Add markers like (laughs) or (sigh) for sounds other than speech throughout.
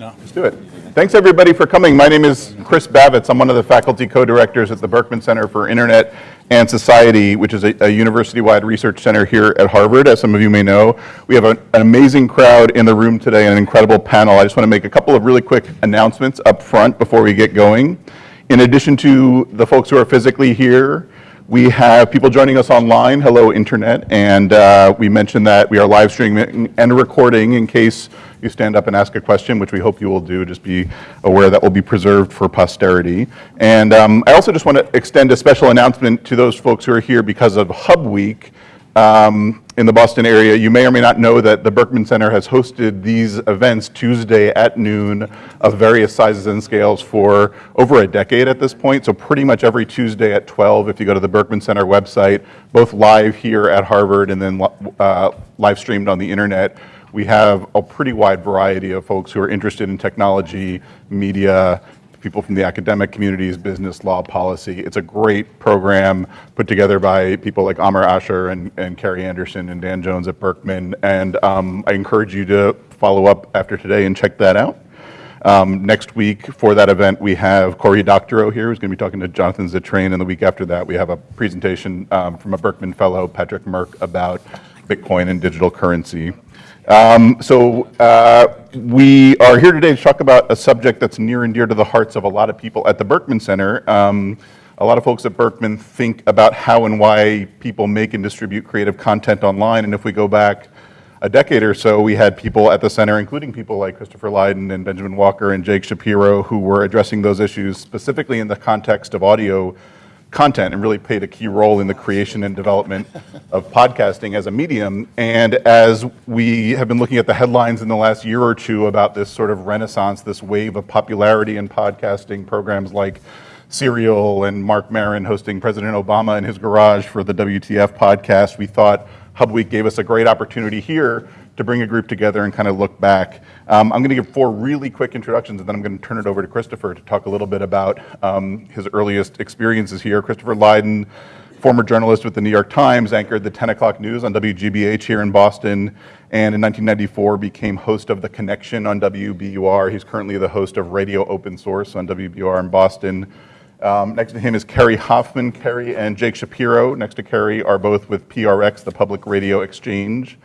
No. Let's do it. Thanks everybody for coming. My name is Chris Bavitz. I'm one of the faculty co-directors at the Berkman Center for Internet and Society, which is a, a university-wide research center here at Harvard, as some of you may know. We have a, an amazing crowd in the room today, and an incredible panel. I just want to make a couple of really quick announcements up front before we get going. In addition to the folks who are physically here, we have people joining us online. Hello, Internet. And uh, we mentioned that we are live streaming and recording in case you stand up and ask a question, which we hope you will do. Just be aware that will be preserved for posterity. And um, I also just want to extend a special announcement to those folks who are here because of Hub Week um, in the Boston area. You may or may not know that the Berkman Center has hosted these events Tuesday at noon of various sizes and scales for over a decade at this point. So pretty much every Tuesday at 12, if you go to the Berkman Center website, both live here at Harvard and then uh, live streamed on the internet, we have a pretty wide variety of folks who are interested in technology, media, people from the academic communities, business, law, policy. It's a great program put together by people like Amar Ashar and, and Carrie Anderson and Dan Jones at Berkman. And um, I encourage you to follow up after today and check that out. Um, next week for that event, we have Cory Doctorow here, who's going to be talking to Jonathan Zittrain. And the week after that, we have a presentation um, from a Berkman fellow, Patrick Murck, about Bitcoin and digital currency. Um, so uh, we are here today to talk about a subject that's near and dear to the hearts of a lot of people at the Berkman Center. Um, a lot of folks at Berkman think about how and why people make and distribute creative content online. And if we go back a decade or so, we had people at the center, including people like Christopher Lydon and Benjamin Walker and Jake Shapiro, who were addressing those issues specifically in the context of audio content and really played a key role in the creation and development of podcasting as a medium. And as we have been looking at the headlines in the last year or two about this sort of renaissance, this wave of popularity in podcasting programs like Serial and Marc Maron hosting President Obama in his garage for the WTF podcast, we thought Hub Week gave us a great opportunity here to bring a group together and kind of look back. Um, I'm going to give four really quick introductions, and then I'm going to turn it over to Christopher to talk a little bit about um, his earliest experiences here. Christopher Lydon, former journalist with the New York Times, anchored the 10 o'clock news on WGBH here in Boston, and in 1994 became host of The Connection on WBUR. He's currently the host of Radio Open Source on WBUR in Boston. Um, next to him is Kerri Hoffman. Kerri and Jake Shapiro, next to Kerri, are both with PRX, the Public Radio Exchange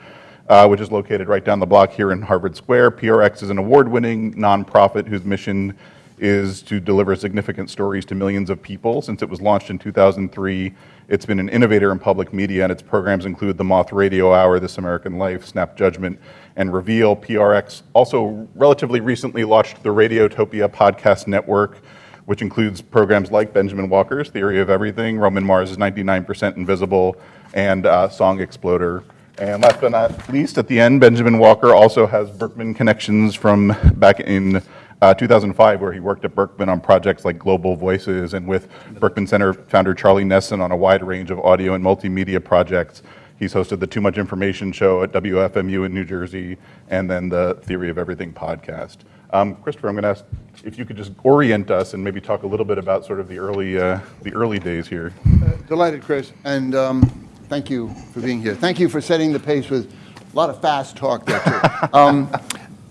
uh, which is located right down the block here in Harvard Square. PRX is an award-winning nonprofit whose mission is to deliver significant stories to millions of people. Since it was launched in 2003, it's been an innovator in public media, and its programs include the Moth Radio Hour, This American Life, Snap Judgment, and Reveal. PRX also relatively recently launched the Radiotopia Podcast Network, which includes programs like Benjamin Walker's Theory of Everything, Roman Mars is 99% Invisible, and uh, Song Exploder. And last but not least, at the end, Benjamin Walker also has Berkman connections from back in uh, 2005, where he worked at Berkman on projects like Global Voices and with Berkman Center founder Charlie Nesson on a wide range of audio and multimedia projects. He's hosted the Too Much Information show at WFMU in New Jersey, and then the Theory of Everything podcast. Um, Christopher, I'm going to ask if you could just orient us and maybe talk a little bit about sort of the early, uh, the early days here. Uh, delighted, Chris. And um, Thank you for being here. Thank you for setting the pace with a lot of fast talk there, too. (laughs) um,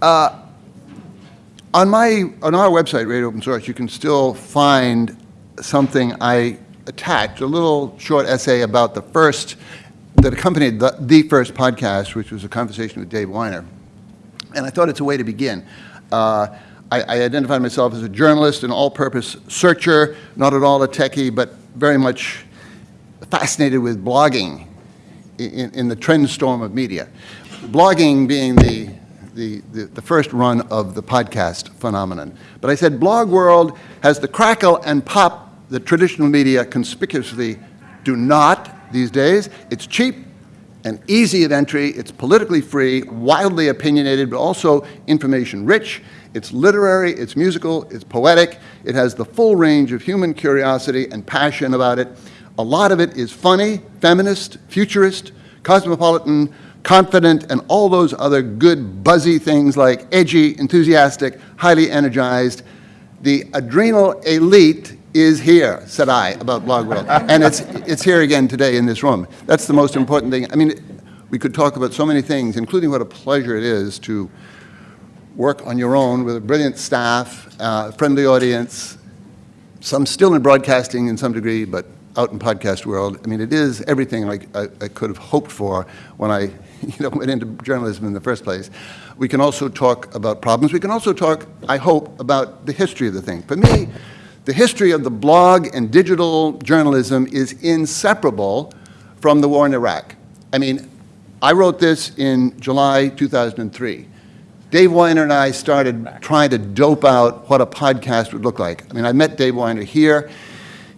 uh, on, my, on our website, Radio Open Source, you can still find something I attached, a little short essay about the first, that accompanied the, the first podcast, which was a conversation with Dave Winer. And I thought it's a way to begin. Uh, I, I identified myself as a journalist, an all-purpose searcher, not at all a techie, but very much fascinated with blogging in, in the trend storm of media. Blogging being the, the, the, the, first run of the podcast phenomenon. But I said blog world has the crackle and pop that traditional media conspicuously do not these days. It's cheap and easy of entry. It's politically free, wildly opinionated, but also information rich. It's literary, it's musical, it's poetic. It has the full range of human curiosity and passion about it. A lot of it is funny, feminist, futurist, cosmopolitan, confident, and all those other good buzzy things like edgy, enthusiastic, highly energized. The adrenal elite is here, said I about Blog World. and it's, it's here again today in this room. That's the most important thing. I mean, we could talk about so many things, including what a pleasure it is to work on your own with a brilliant staff, uh, friendly audience, some still in broadcasting in some degree, but out in podcast world. I mean, it is everything like I, I could have hoped for when I, (laughs) you know, went into journalism in the first place. We can also talk about problems. We can also talk, I hope, about the history of the thing. For me, the history of the blog and digital journalism is inseparable from the war in Iraq. I mean, I wrote this in July 2003. Dave Winer and I started trying to dope out what a podcast would look like. I mean, I met Dave Winer here.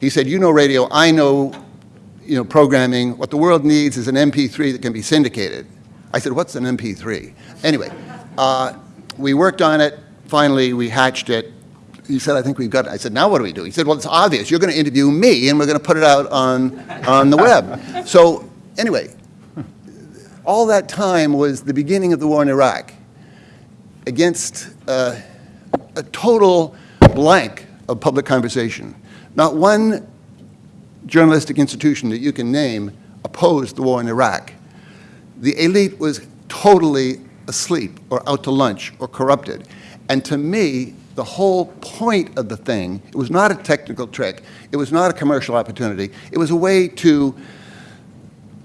He said, you know radio, I know, you know, programming. What the world needs is an MP3 that can be syndicated. I said, what's an MP3? Anyway, uh, we worked on it. Finally, we hatched it. He said, I think we've got it. I said, now what do we do? He said, well, it's obvious. You're going to interview me, and we're going to put it out on, on the web. (laughs) So anyway, all that time was the beginning of the war in Iraq against uh, a total blank of public conversation. Not one journalistic institution that you can name opposed the war in Iraq. The elite was totally asleep or out to lunch or corrupted. And to me, the whole point of the thing, it was not a technical trick, it was not a commercial opportunity, it was a way to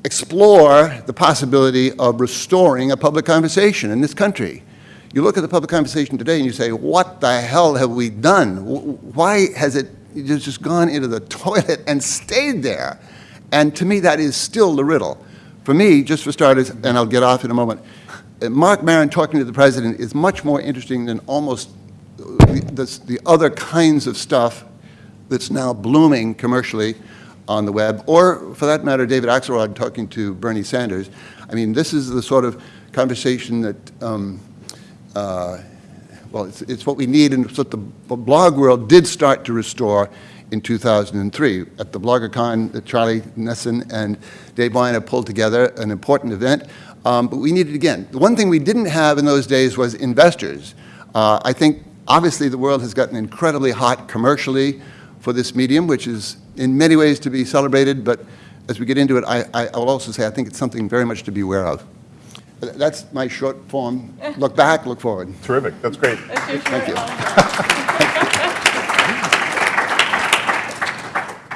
explore the possibility of restoring a public conversation in this country. You look at the public conversation today and you say, what the hell have we done? Why has it just gone into the (laughs) toilet and stayed there? And to me, that is still the riddle. For me, just for starters, and I'll get off in a moment, uh, Marc Maron talking to the president is much more interesting than almost the, the other kinds of stuff that's now blooming commercially on the web, or for that matter, David Axelrod talking to Bernie Sanders. I mean, this is the sort of conversation that, um, uh, well, it's, it's what we need and it's what the blog world did start to restore in 2003. At the BloggerCon, that Charlie Nesson and Dave Winer pulled together, an important event, um, but we needed again. The one thing we didn't have in those days was investors. Uh, I think obviously the world has gotten incredibly hot commercially for this medium, which is in many ways to be celebrated, but as we get into it, I, I, will also say I think it's something very much to be aware of. That's my short form. Look back, look forward. Terrific. That's great. Thank you. (laughs)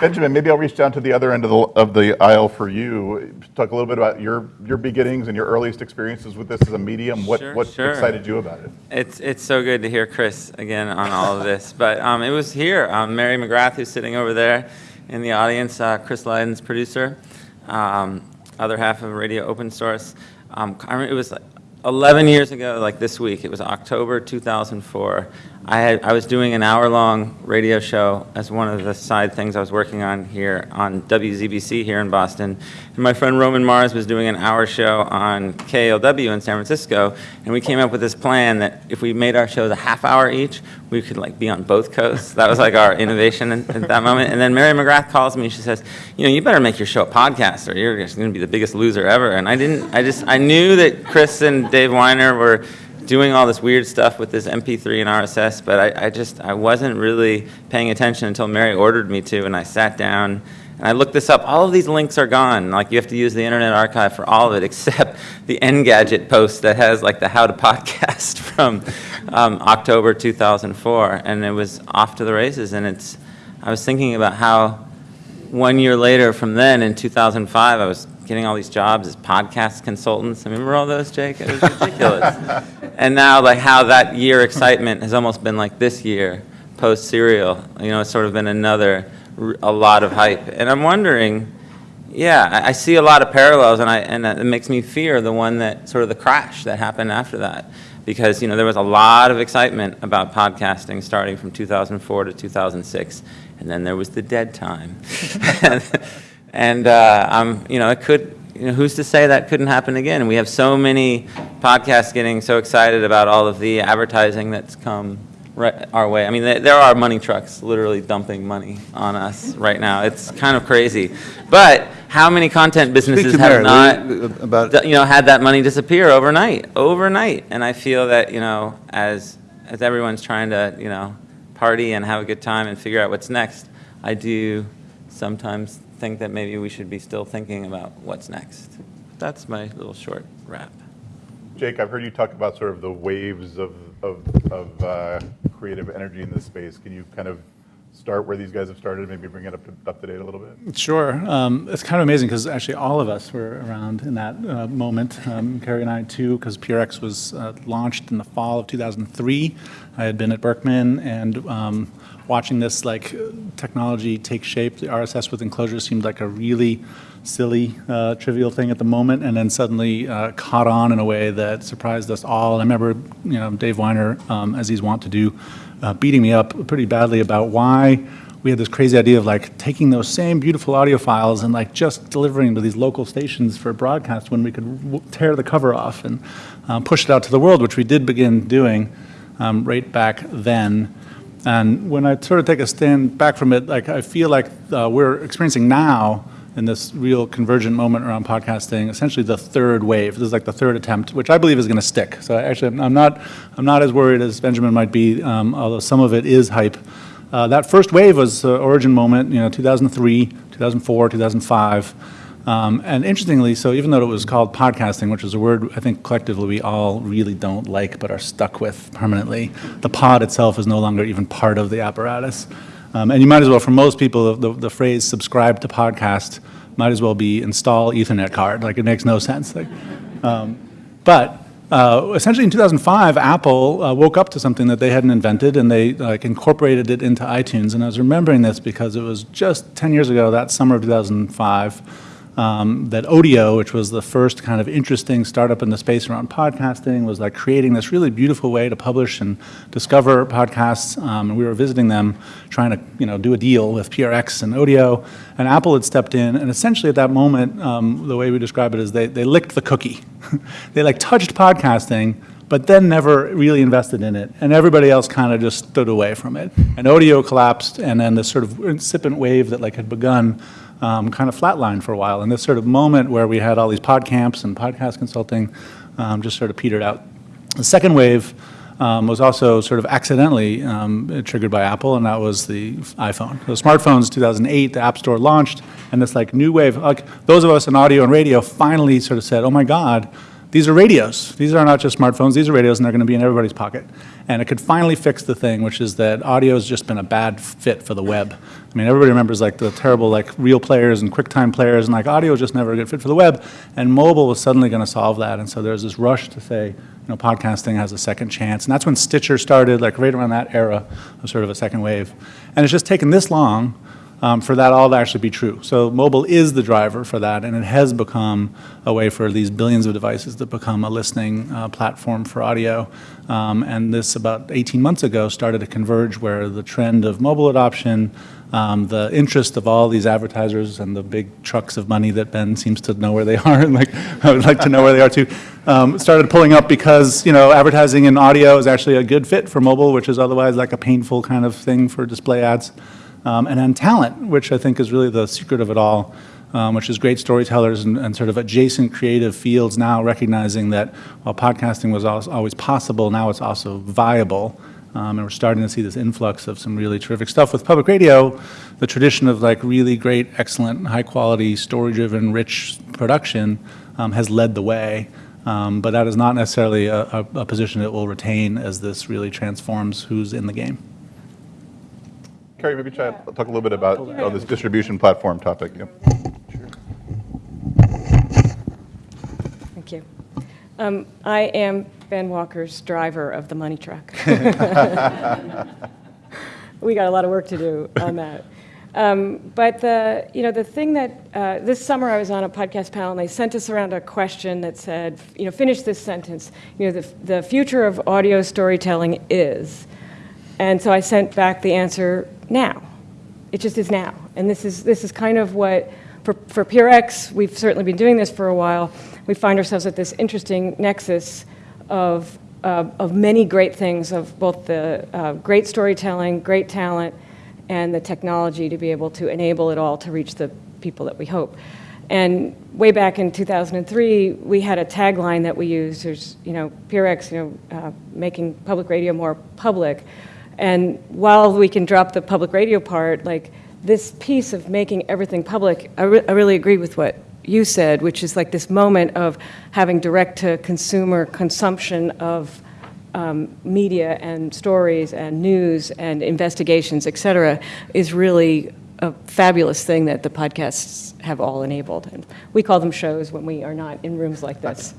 Benjamin, maybe I'll reach down to the other end of the, of the aisle for you. Talk a little bit about your, your beginnings and your earliest experiences with this as a medium. What, Sure, what sure. excited you about it? It's it's so good to hear Chris again on all of this. But um, it was here. Um, Mary McGrath, who's sitting over there in the audience, uh, Chris Lydon's producer, um, other half of Radio Open Source. Um, I remember it was like 11 years ago, like this week. It was October 2004. I, had, I was doing an hour-long radio show as one of the side things I was working on here on WZBC here in Boston. And my friend Roman Mars was doing an hour show on KALW in San Francisco, and we came up with this plan that if we made our shows a half hour each, we could like be on both coasts. That was like our innovation at, at that moment. And then Mary McGrath calls me. She says, "You know, you better make your show a podcast, or you're just going to be the biggest loser ever." And I didn't. I just I knew that Chris and Dave Winer were doing all this weird stuff with this MP3 and RSS, but I, I, just I wasn't really paying attention until Mary ordered me to, and I sat down and I looked this up. All of these links are gone. Like you have to use the Internet Archive for all of it, (laughs) except the Engadget post that has like the How to Podcast (laughs) from um, October 2004, and it was off to the races. And it's I was thinking about how one year later from then in 2005, I was getting all these jobs as podcast consultants. I Remember all those, Jake? It was ridiculous. (laughs) and now, like how that year excitement has almost been like this year, post serial. You know, it's sort of been another, a lot of hype. And I'm wondering, yeah, I, I see a lot of parallels, and I and it makes me fear the one that sort of the crash that happened after that. Because you know there was a lot of excitement about podcasting starting from 2004 to 2006, and then there was the dead time. (laughs) (laughs) And uh, I'm, you know, it could, you know, who's to say that couldn't happen again? We have so many podcasts getting so excited about all of the advertising that's come right our way. I mean, there are money trucks literally dumping money on us right now. It's kind of crazy. But how many content businesses have Mary, not, about- you know, had that money disappear overnight, overnight? And I feel that, you know, as as everyone's trying to, you know, party and have a good time and figure out what's next, I do sometimes think that maybe we should be still thinking about what's next. That's my little short wrap. Jake, I've heard you talk about sort of the waves of, of, of uh, creative energy in this space. Can you kind of start where these guys have started, maybe bring it up to, up to date a little bit? Sure. Um, it's kind of amazing because actually all of us were around in that uh, moment. Um, Kerri and I too, because PRX was uh, launched in the fall of 2003. I had been at Berkman and um, watching this like technology take shape. The RSS with enclosures seemed like a really silly, uh, trivial thing at the moment, and then suddenly uh, caught on in a way that surprised us all. And I remember, you know, Dave Winer, um, as he's wont to do, uh, beating me up pretty badly about why we had this crazy idea of like taking those same beautiful audio files and like just delivering to these local stations for broadcast when we could tear the cover off and um, push it out to the world, which we did begin doing um, right back then. And when I sort of take a stand back from it, like I feel like uh, we're experiencing now in this real convergent moment around podcasting, essentially the third wave. This is like the third attempt, which I believe is going to stick. So actually, I'm not, I'm not as worried as Benjamin might be, um, although some of it is hype. Uh, that first wave was the origin moment, you know, 2003, 2004, 2005. Um, and interestingly, so even though it was called podcasting, which is a word I think collectively we all really don't like but are stuck with permanently, the pod itself is no longer even part of the apparatus. Um, and you might as well, for most people, the, the phrase subscribe to podcast might as well be install Ethernet card. Like, it makes no sense. Like, um, but uh, essentially in 2005, Apple uh, woke up to something that they hadn't invented and they like, incorporated it into iTunes. And I was remembering this because it was just 10 years ago, that summer of 2005 um, that Odeo, which was the first kind of interesting startup in the space around podcasting, was like creating this really beautiful way to publish and discover podcasts. Um, and we were visiting them, trying to you know do a deal with PRX and Odeo. And Apple had stepped in, and essentially at that moment, um, the way we describe it is they they licked the cookie. (laughs) they like touched podcasting. But then never really invested in it, and everybody else kind of just stood away from it. And Odeo collapsed, and then this sort of incipient wave that like had begun um, kind of flatlined for a while. And this sort of moment where we had all these pod camps and podcast consulting um, just sort of petered out. The second wave um, was also sort of accidentally um, triggered by Apple, and that was the iPhone. So smartphones, 2008, the App Store launched, and this like new wave, like those of us in audio and radio finally sort of said, oh my God, these are radios. These are not just smartphones, these are radios, and they're going to be in everybody's pocket. And it could finally fix the thing, which is that audio has just been a bad fit for the web. I mean, everybody remembers like the terrible like real players and QuickTime players, and like audio was just never a good fit for the web. And mobile was suddenly going to solve that. And so there's this rush to say, you know, podcasting has a second chance. And that's when Stitcher started, like right around that era of sort of a second wave. And it's just taken this long um, for that all to actually be true. So mobile is the driver for that, and it has become a way for these billions of devices to become a listening uh, platform for audio. Um, and this, about 18 months ago, started to converge where the trend of mobile adoption, um, the interest of all these advertisers and the big trucks of money that Ben seems to know where they (laughs) are, and like I would like to know where they are too, um, started pulling up because you know advertising in audio is actually a good fit for mobile, which is otherwise like a painful kind of thing for display ads. Um, and then talent, which I think is really the secret of it all, um, which is great storytellers and, and, sort of adjacent creative fields now recognizing that while podcasting was always possible, now it's also viable. Um, and we're starting to see this influx of some really terrific stuff with public radio. The tradition of like really great, excellent, high quality, story driven, rich production um, has led the way. Um, but that is not necessarily a, a, a position it will retain as this really transforms who's in the game. Kerri, maybe chat, talk a little bit about oh, this distribution platform topic. Yep. Thank you. Um, I am Ben Walker's driver of the money truck. (laughs) we got a lot of work to do on that. Um, but the, you know, the thing that uh, this summer I was on a podcast panel and they sent us around a question that said, you know, finish this sentence. You know, the, the future of audio storytelling is. And so I sent back the answer, now. It just is now. And this is, this is kind of what, for, for PRX, we've certainly been doing this for a while. We find ourselves at this interesting nexus of, uh, of many great things, of both the uh, great storytelling, great talent, and the technology to be able to enable it all to reach the people that we hope. And way back in 2003, we had a tagline that we used, there's, you know, PRX, you know, uh, making public radio more public. And while we can drop the public radio part, like this piece of making everything public, I, re I really agree with what you said, which is like this moment of having direct-to-consumer consumption of um, media and stories and news and investigations, et cetera, is really a fabulous thing that the podcasts have all enabled. And we call them shows when we are not in rooms like this.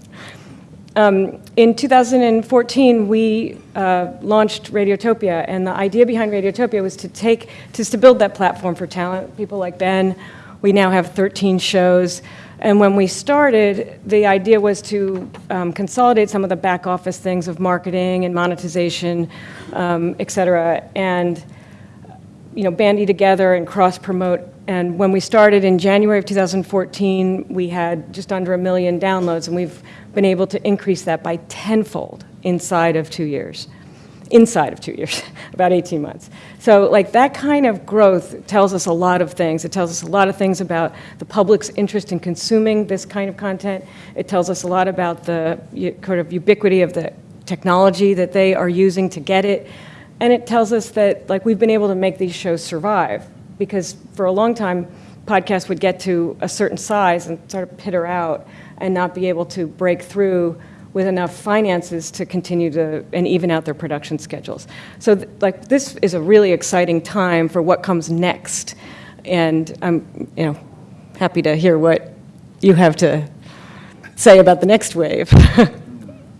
Um, in 2014, we uh, launched Radiotopia, and the idea behind Radiotopia was to take, just to build that platform for talent, people like Ben. We now have 13 shows. And when we started, the idea was to um, consolidate some of the back office things of marketing and monetization, um, et cetera, and you know, bandy together and cross-promote. And when we started in January of 2014, we had just under a million downloads, and we've been able to increase that by tenfold inside of two years. Inside of two years, (laughs) about 18 months. So, like, that kind of growth tells us a lot of things. It tells us a lot of things about the public's interest in consuming this kind of content. It tells us a lot about the kind of ubiquity of the technology that they are using to get it. And it tells us that, like, we've been able to make these shows survive because for a long time, podcasts would get to a certain size and sort of pitter out and not be able to break through with enough finances to continue to and even out their production schedules. So, th- like, this is a really exciting time for what comes next, and I'm, you know, happy to hear what you have to say about the next wave. (laughs)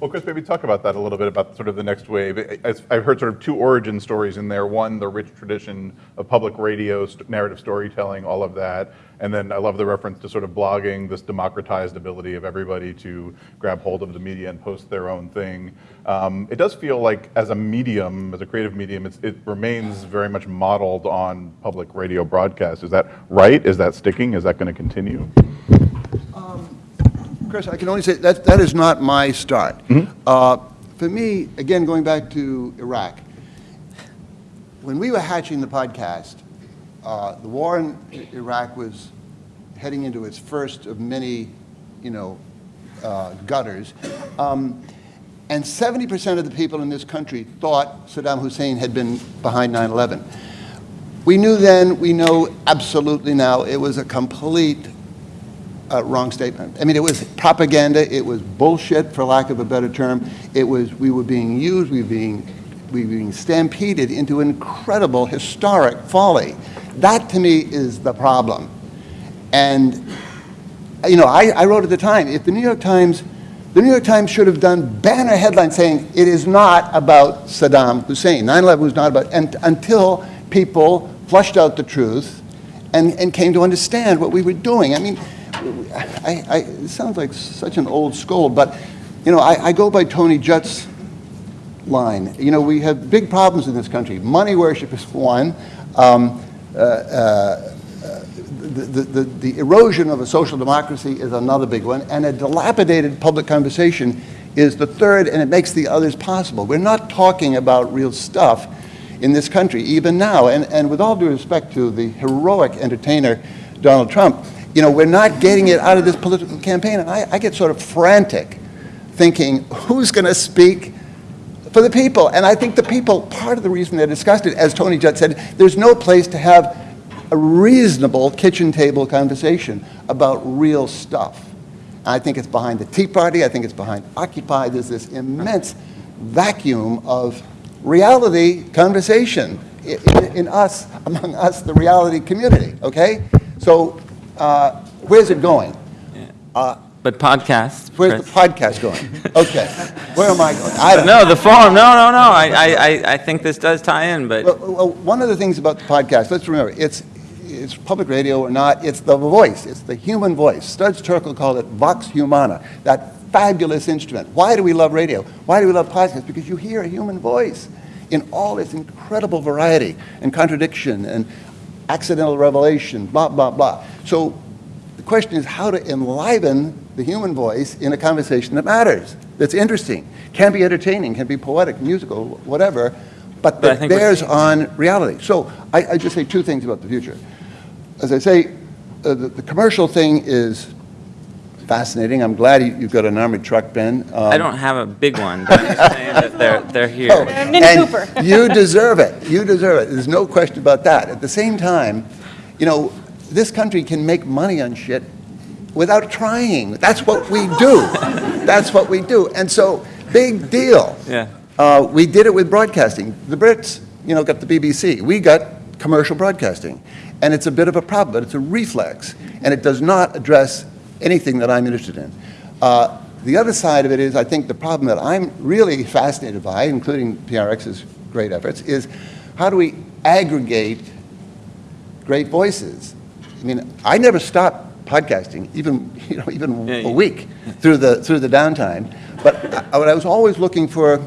Well, Chris, maybe talk about that a little bit about sort of the next wave. I've heard sort of two origin stories in there. One, the rich tradition of public radio, narrative storytelling, all of that. And then I love the reference to sort of blogging, this democratized ability of everybody to grab hold of the media and post their own thing. Um, it does feel like, as a medium, as a creative medium, it remains very much modeled on public radio broadcast. Is that right? Is that sticking? Is that going to continue? Chris, I can only say that that is not my start. Uh, For me, again, going back to Iraq, when we were hatching the podcast, uh, the war in Iraq was heading into its first of many, you know, uh, gutters. Um, And 70% of the people in this country thought Saddam Hussein had been behind 9/11. We knew then, we know absolutely now, it was a complete wrong statement. I mean, it was propaganda, it was bullshit, for lack of a better term. It was, we were being used, we were being, we were being stampeded into incredible historic folly. That, to me, is the problem. And, you know, I, I wrote at the time, if the New York Times, the New York Times should have done banner headlines saying, it is not about Saddam Hussein. 9/11 was not about, and until people flushed out the truth and, and came to understand what we were doing. I mean, I, I, it sounds like such an old scold, but, you know, I, I go by Tony Judt's line. You know, we have big problems in this country. Money worship is one. Um, uh, uh, the, the, the, erosion of a social democracy is another big one, and a dilapidated public conversation is the third, and it makes the others possible. We're not talking about real stuff in this country, even now. And, and with all due respect to the heroic entertainer Donald Trump, you know, we're not getting it out of this political campaign. And I, I get sort of frantic thinking, who's going to speak for the people? And I think the people, part of the reason they're disgusted, as Tony Judt said, there's no place to have a reasonable kitchen table conversation about real stuff. I think it's behind the Tea Party. I think it's behind Occupy. There's this immense vacuum of reality conversation i- in, in us, among us, the reality community, okay? So uh, where's it going? But podcasts, Where's the podcast going? Okay, where am I going? I don't know. The forum, no, no, no, I, I, I- I think this does tie in, but. Well, well, one of the things about the podcast, let's remember, it's, it's public radio or not, it's the voice, it's the human voice. Studs Terkel called it vox humana, that fabulous instrument. Why do we love radio? Why do we love podcasts? Because you hear a human voice in all its incredible variety and contradiction and accidental revelation, blah, blah, blah. So the question is how to enliven the human voice in a conversation that matters, that's interesting, can be entertaining, can be poetic, musical, whatever, but But that we're bears on reality. So I, I just say two things about the future. As I say, uh, the, the commercial thing is fascinating. I'm glad you, you've got an armored truck, Ben. Um, I don't have a big one, but I'm saying that they're, they're (laughs) Oh, here. Mini and Cooper. (laughs) you deserve it. You deserve it. There's no question about that. At the same time, you know, this country can make money on shit without trying. That's what we do. (laughs) That's what we do. And so, big deal. Yeah. Uh, we did it with broadcasting. The Brits, you know, got the BBC. We got commercial broadcasting. And it's a bit of a problem, but it's a reflex. And it does not address anything that I'm interested in. Uh, the other side of it is, I think the problem that I'm really fascinated by, including PRX's great efforts, is how do we aggregate great voices? I mean, I never stopped podcasting, even, (laughs) you know, even Yeah, a week (laughs) through the, through the downtime. But I, I was always looking for,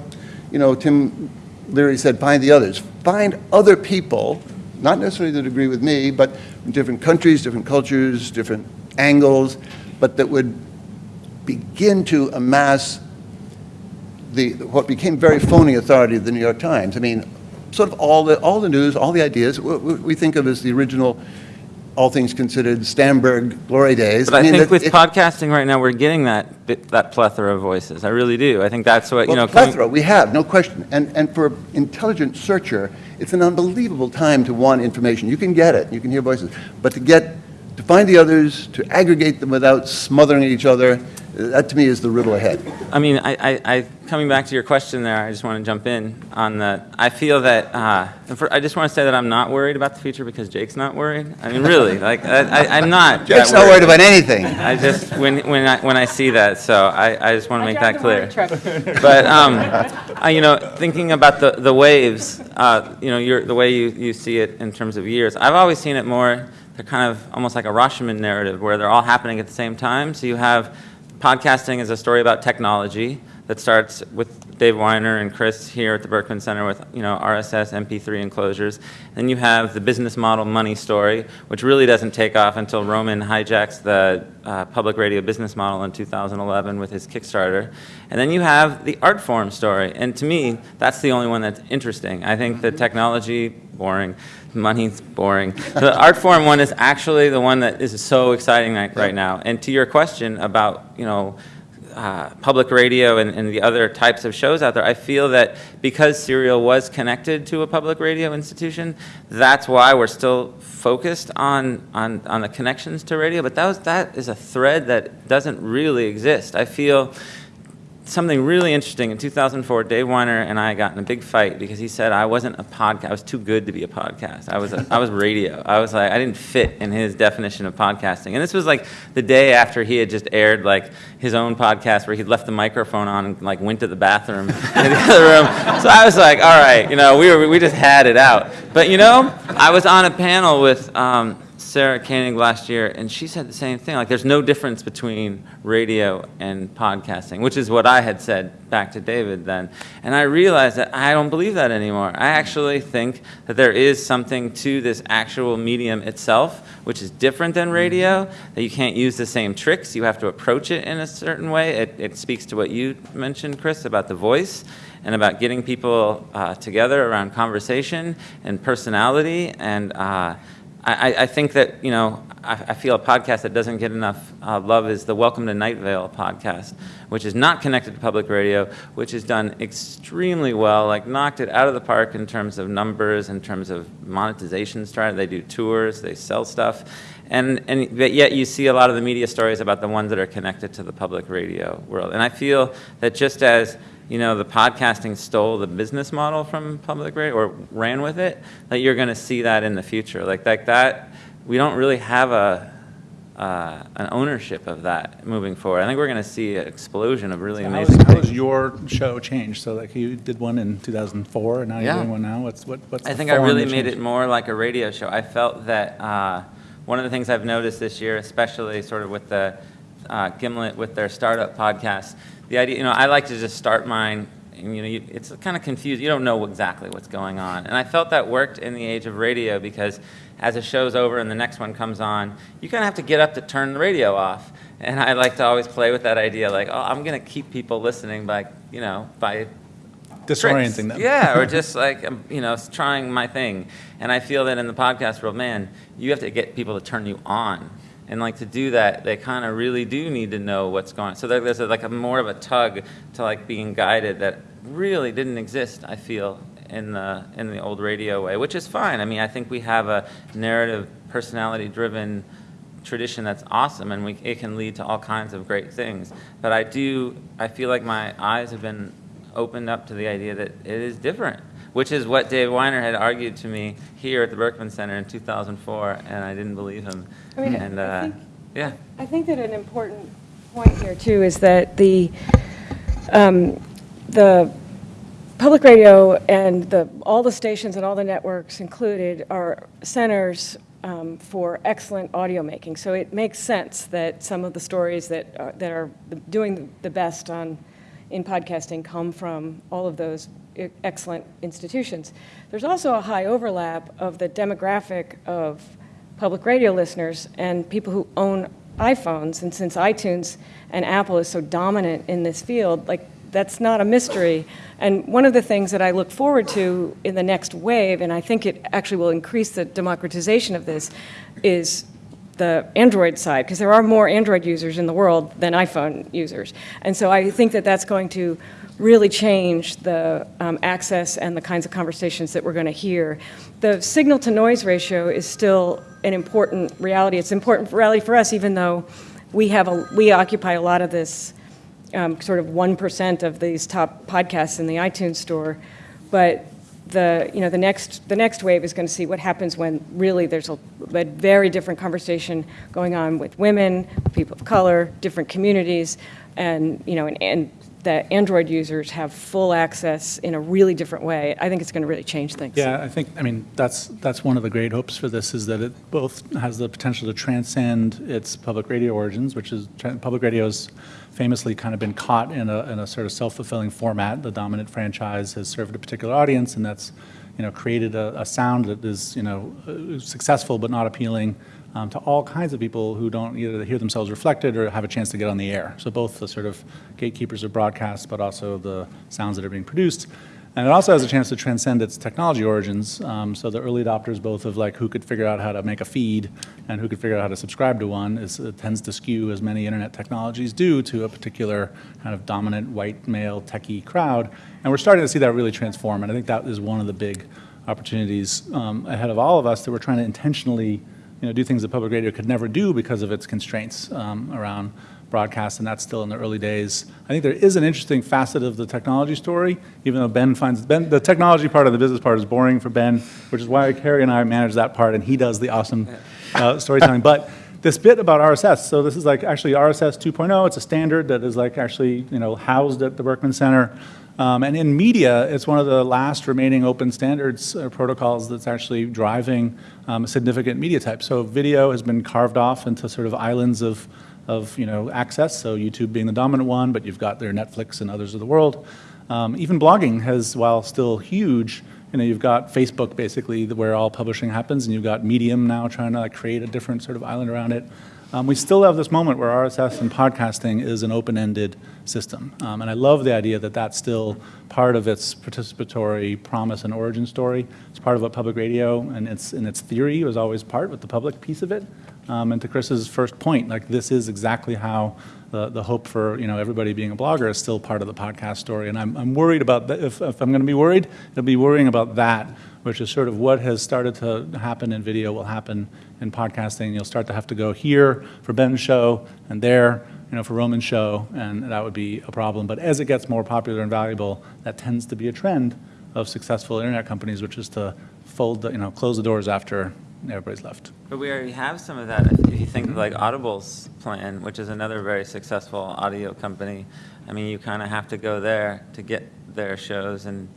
you know, Tim Leary said, find the others. Find other people, not necessarily that agree with me, but in different countries, different cultures, different angles, but that would begin to amass the, what became very phony authority of the New York Times. I mean, sort of all the, all the news, all the ideas, we, we think of as the original, all things considered, Stamberg glory days. But I mean, think that with it- podcasting right now, we're getting that, bit- that plethora of voices. I really do. I think that's what, you know. Plethora, we have, no question. And, and for intelligent searcher, it's an unbelievable time to want information. You can get it, you can hear voices, but to get, find the others, to aggregate them without smothering each other, that to me is the riddle ahead. I mean, I, I, I, coming back to your question there, I just want to jump in on the, I feel that, uh, for, I just want to say that I'm not worried about the future because Jake's not worried. I mean, really, like, I, I, I'm not. Jake's that not worried about anything. I just, when, when I, when I see that, so I, I just want to I make that clear. (laughs) But, um, I, you know, thinking about the, the waves, uh, you know, your, the way you, you see it in terms of years, I've always seen it more, they're kind of almost like a Rashomon narrative where they're all happening at the same time. So you have podcasting is a story about technology that starts with Dave Winer and Chris here at the Berkman Center with, you know, RSS, MP3 enclosures. Then you have the business model money story, which really doesn't take off until Roman hijacks the uh, public radio business model in 2011 with his Kickstarter. And then you have the art form story. And to me, that's the only one that's interesting. I think the technology, boring. Money's boring. The (laughs) art form one is actually the one that is so exciting right, right now. And to your question about, you know, uh, public radio and, and the other types of shows out there, I feel that because Serial was connected to a public radio institution, that's why we're still focused on, on, on the connections to radio. But that, was, that is a thread that doesn't really exist. I feel something really interesting. In 2004, Dave Winer and I got in a big fight because he said I wasn't a podcast. I was too good to be a podcast. I was a, I was radio. I was like I didn't fit in his definition of podcasting. And this was like the day after he had just aired like his own podcast where he'd left the microphone on and like went to the bathroom (laughs) in the other room. So I was like, all right, you know, we were we just had it out. But you know, I was on a panel with. Um, Sarah Koenig last year, and she said the same thing. Like, there's no difference between radio and podcasting, which is what I had said back to David then. And I realized that I don't believe that anymore. I actually think that there is something to this actual medium itself, which is different than radio, that you can't use the same tricks. You have to approach it in a certain way. It, it speaks to what you mentioned, Chris, about the voice and about getting people uh, together around conversation and personality and uh, I, I- think that, you know, I, I feel a podcast that doesn't get enough uh, love is the Welcome to Night Vale podcast, which is not connected to public radio, which has done extremely well, like knocked it out of the park in terms of numbers, in terms of monetization strategy. They do tours, they sell stuff. And, and but yet you see a lot of the media stories about the ones that are connected to the public radio world. And I feel that just as you know, the podcasting stole the business model from public radio or ran with it, that you're going to see that in the future. Like, like that, we don't really have a, uh, an ownership of that moving forward. I think we're going to see an explosion of really How has, amazing how has your show changed? So like you did one in 2004, and now Yeah. you're doing one now. What's what? What's I think I really made changed? it more like a radio show. I felt that uh, one of the things I've noticed this year, especially sort of with the uh, Gimlet with their startup podcast, the idea, you know, I like to just start mine. And, you know, you, it's kind of confused. You don't know exactly what's going on. And I felt that worked in the age of radio because as a show's over and the next one comes on, you kind of have to get up to turn the radio off. And I like to always play with that idea, like, oh, I'm going to keep people listening by, you know, by tricks. them. Yeah, or (laughs) just like, um, you know, trying my thing. And I feel that in the podcast world, man, you have to get people to turn you on. And like to do that, they kind of really do need to know what's going on. So there- there's a, like a more of a tug to like being guided that really didn't exist, I feel, in the, in the old radio way, which is fine. I mean, I think we have a narrative, personality-driven tradition that's awesome, and we, it can lead to all kinds of great things. But I do, I feel like my eyes have been opened up to the idea that it is different, which is what Dave Winer had argued to me here at the Berkman Center in 2004, and I didn't believe him. I mean, and I uh, think- yeah, I think that an important point here, too, is that the, um, the public radio and the, all the stations and all the networks included are centers um, for excellent audio making. So it makes sense that some of the stories that are, that are doing the best on, in podcasting come from all of those excellent institutions. There's also a high overlap of the demographic of public radio listeners and people who own iPhones. And since iTunes and Apple is so dominant in this field, like that's not a mystery. And one of the things that I look forward to in the next wave, and I think it actually will increase the democratization of this, is the Android side, because there are more Android users in the world than iPhone users. And so I think that that's going to really change the um, access and the kinds of conversations that we're going to hear. The signal to noise ratio is still an important reality. It's important reality for us, even though we have a, we occupy a lot of this um, sort of 1% of these top podcasts in the iTunes store. But the, you know, the next, the next wave is going to see what happens when really there's a, a very different conversation going on with women, people of color, different communities, and, you know, and, and the Android users have full access in a really different way. I think it's going to really change things. Yeah, I think, I mean, that's, that's one of the great hopes for this, is that it both has the potential to transcend its public radio origins, which is, public radio's famously kind of been caught in a, in a sort of self-fulfilling format. The dominant franchise has served a particular audience, and that's, you know, created a, a sound that is, you know, uh, successful but not appealing um, to all kinds of people who don't either hear themselves reflected or have a chance to get on the air. So both the sort of gatekeepers of broadcast, but also the sounds that are being produced. And it also has a chance to transcend its technology origins. Um, so the early adopters, both of like who could figure out how to make a feed and who could figure out how to subscribe to one, is, it tends to skew, as many internet technologies do, to a particular kind of dominant white male techie crowd. And we're starting to see that really transform. And I think that is one of the big opportunities um, ahead of all of us that we're trying to intentionally you know, do things that public radio could never do because of its constraints um, around broadcast, and that's still in the early days. I think there is an interesting facet of the technology story, even though Ben finds, Ben, the technology part of the business part is boring for Ben, which is why Kerri and I manage that part, and he does the awesome uh, storytelling. But this bit about RSS, so this is like actually RSS 2.0, it's a standard that is like actually, you know, housed at the Berkman Center. Um, and in media, it's one of the last remaining open standards uh, protocols that's actually driving um, a significant media type. So video has been carved off into sort of islands of, of you know, access, so YouTube being the dominant one, but you've got their Netflix and others of the world. Um, even blogging has, while still huge, you know, you've got Facebook basically where all publishing happens, and you've got Medium now trying to like, create a different sort of island around it. Um, we still have this moment where RSS and podcasting is an open-ended system. Um, and I love the idea that that's still part of its participatory promise and origin story. It's part of what public radio and its, in its theory was always part with the public piece of it. Um, and to Chris's first point, like this is exactly how the, the hope for you know everybody being a blogger is still part of the podcast story. And I'm, I'm worried about that. If, if I'm going to be worried, it'll be worrying about that, which is sort of what has started to happen in video will happen in podcasting. You'll start to have to go here for Ben's show and there, you know, for Roman's show, and that would be a problem. But as it gets more popular and valuable, that tends to be a trend of successful internet companies, which is to fold, the, you know, close the doors after everybody's left. But we already have some of that. If you think of like Audible's plan, which is another very successful audio company, I mean, you kind of have to go there to get their shows and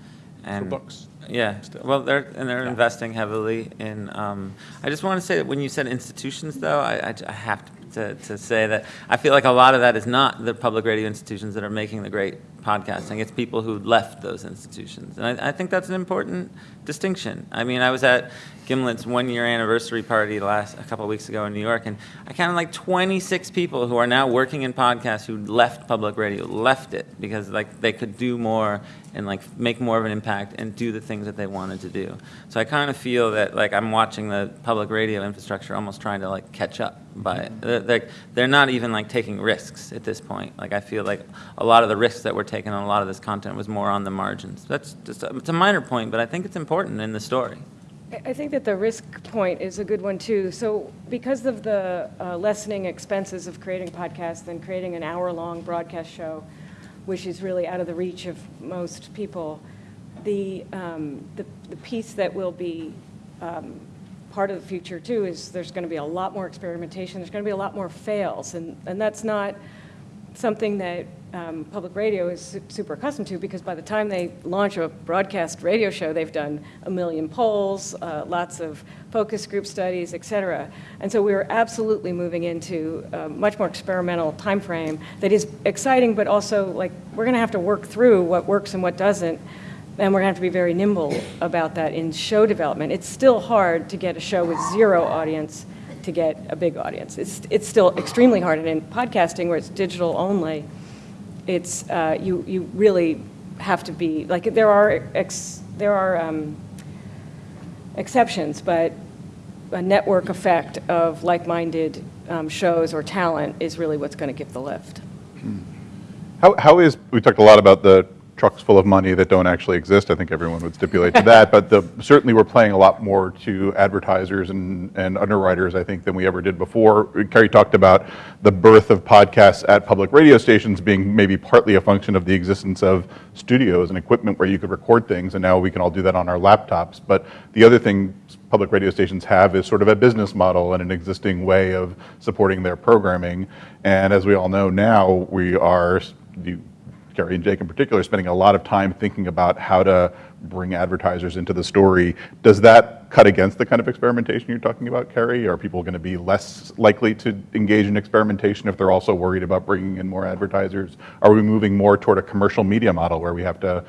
and books. Yeah. Still. Well, they're and they're Yeah. investing heavily in. Um, I just want to say that when you said institutions, though, I, I, I have to, to say that I feel like a lot of that is not the public radio institutions that are making the great podcasting. It's people who left those institutions, and I, I think that's an important distinction. I mean, I was at Gimlet's one-year anniversary party last a couple of weeks ago in New York, and I counted like 26 people who are now working in podcasts who left public radio, left it because like they could do more and like make more of an impact and do the things that they wanted to do. So I kind of feel that like I'm watching the public radio infrastructure almost trying to like catch up by they're, they're not even like taking risks at this point. Like I feel like a lot of the risks that were taken on a lot of this content was more on the margins. That's just a, it's a minor point, but I think it's important in the story. I- I think that the risk point is a good one, too. So because of the uh, lessening expenses of creating podcasts and creating an hour-long broadcast show, which is really out of the reach of most people, the, um, the the piece that will be um, part of the future, too, is there's going to be a lot more experimentation, there's going to be a lot more fails, and, and that's not something that um, public radio is super accustomed to because by the time they launch a broadcast radio show, they've done a million polls, uh, lots of focus group studies, et cetera. And so we're absolutely moving into a much more experimental time frame that is exciting, but also like we're going to have to work through what works and what doesn't. And we're going to have to be very nimble about that in show development. It's still hard to get a show with zero audience to get a big audience. It's, it's still extremely hard. And in podcasting, where it's digital only, it's, uh, you, you really have to be, like, there are, ex, there are um, exceptions, but a network effect of like-minded um, shows or talent is really what's going to give the lift. How, how is, we talked a lot about the trucks full of money that don't actually exist. I think everyone would stipulate to that. But the, certainly we're playing a lot more to advertisers and, and underwriters, I think, than we ever did before. Kerri talked about the birth of podcasts at public radio stations being maybe partly a function of the existence of studios and equipment where you could record things. And now we can all do that on our laptops. But the other thing public radio stations have is sort of a business model and an existing way of supporting their programming. And as we all know now, we are, Kerri and Jake in particular, spending a lot of time thinking about how to bring advertisers into the story. Does that cut against the kind of experimentation you're talking about, Kerri? Are people going to be less likely to engage in experimentation if they're also worried about bringing in more advertisers? Are we moving more toward a commercial media model where we have to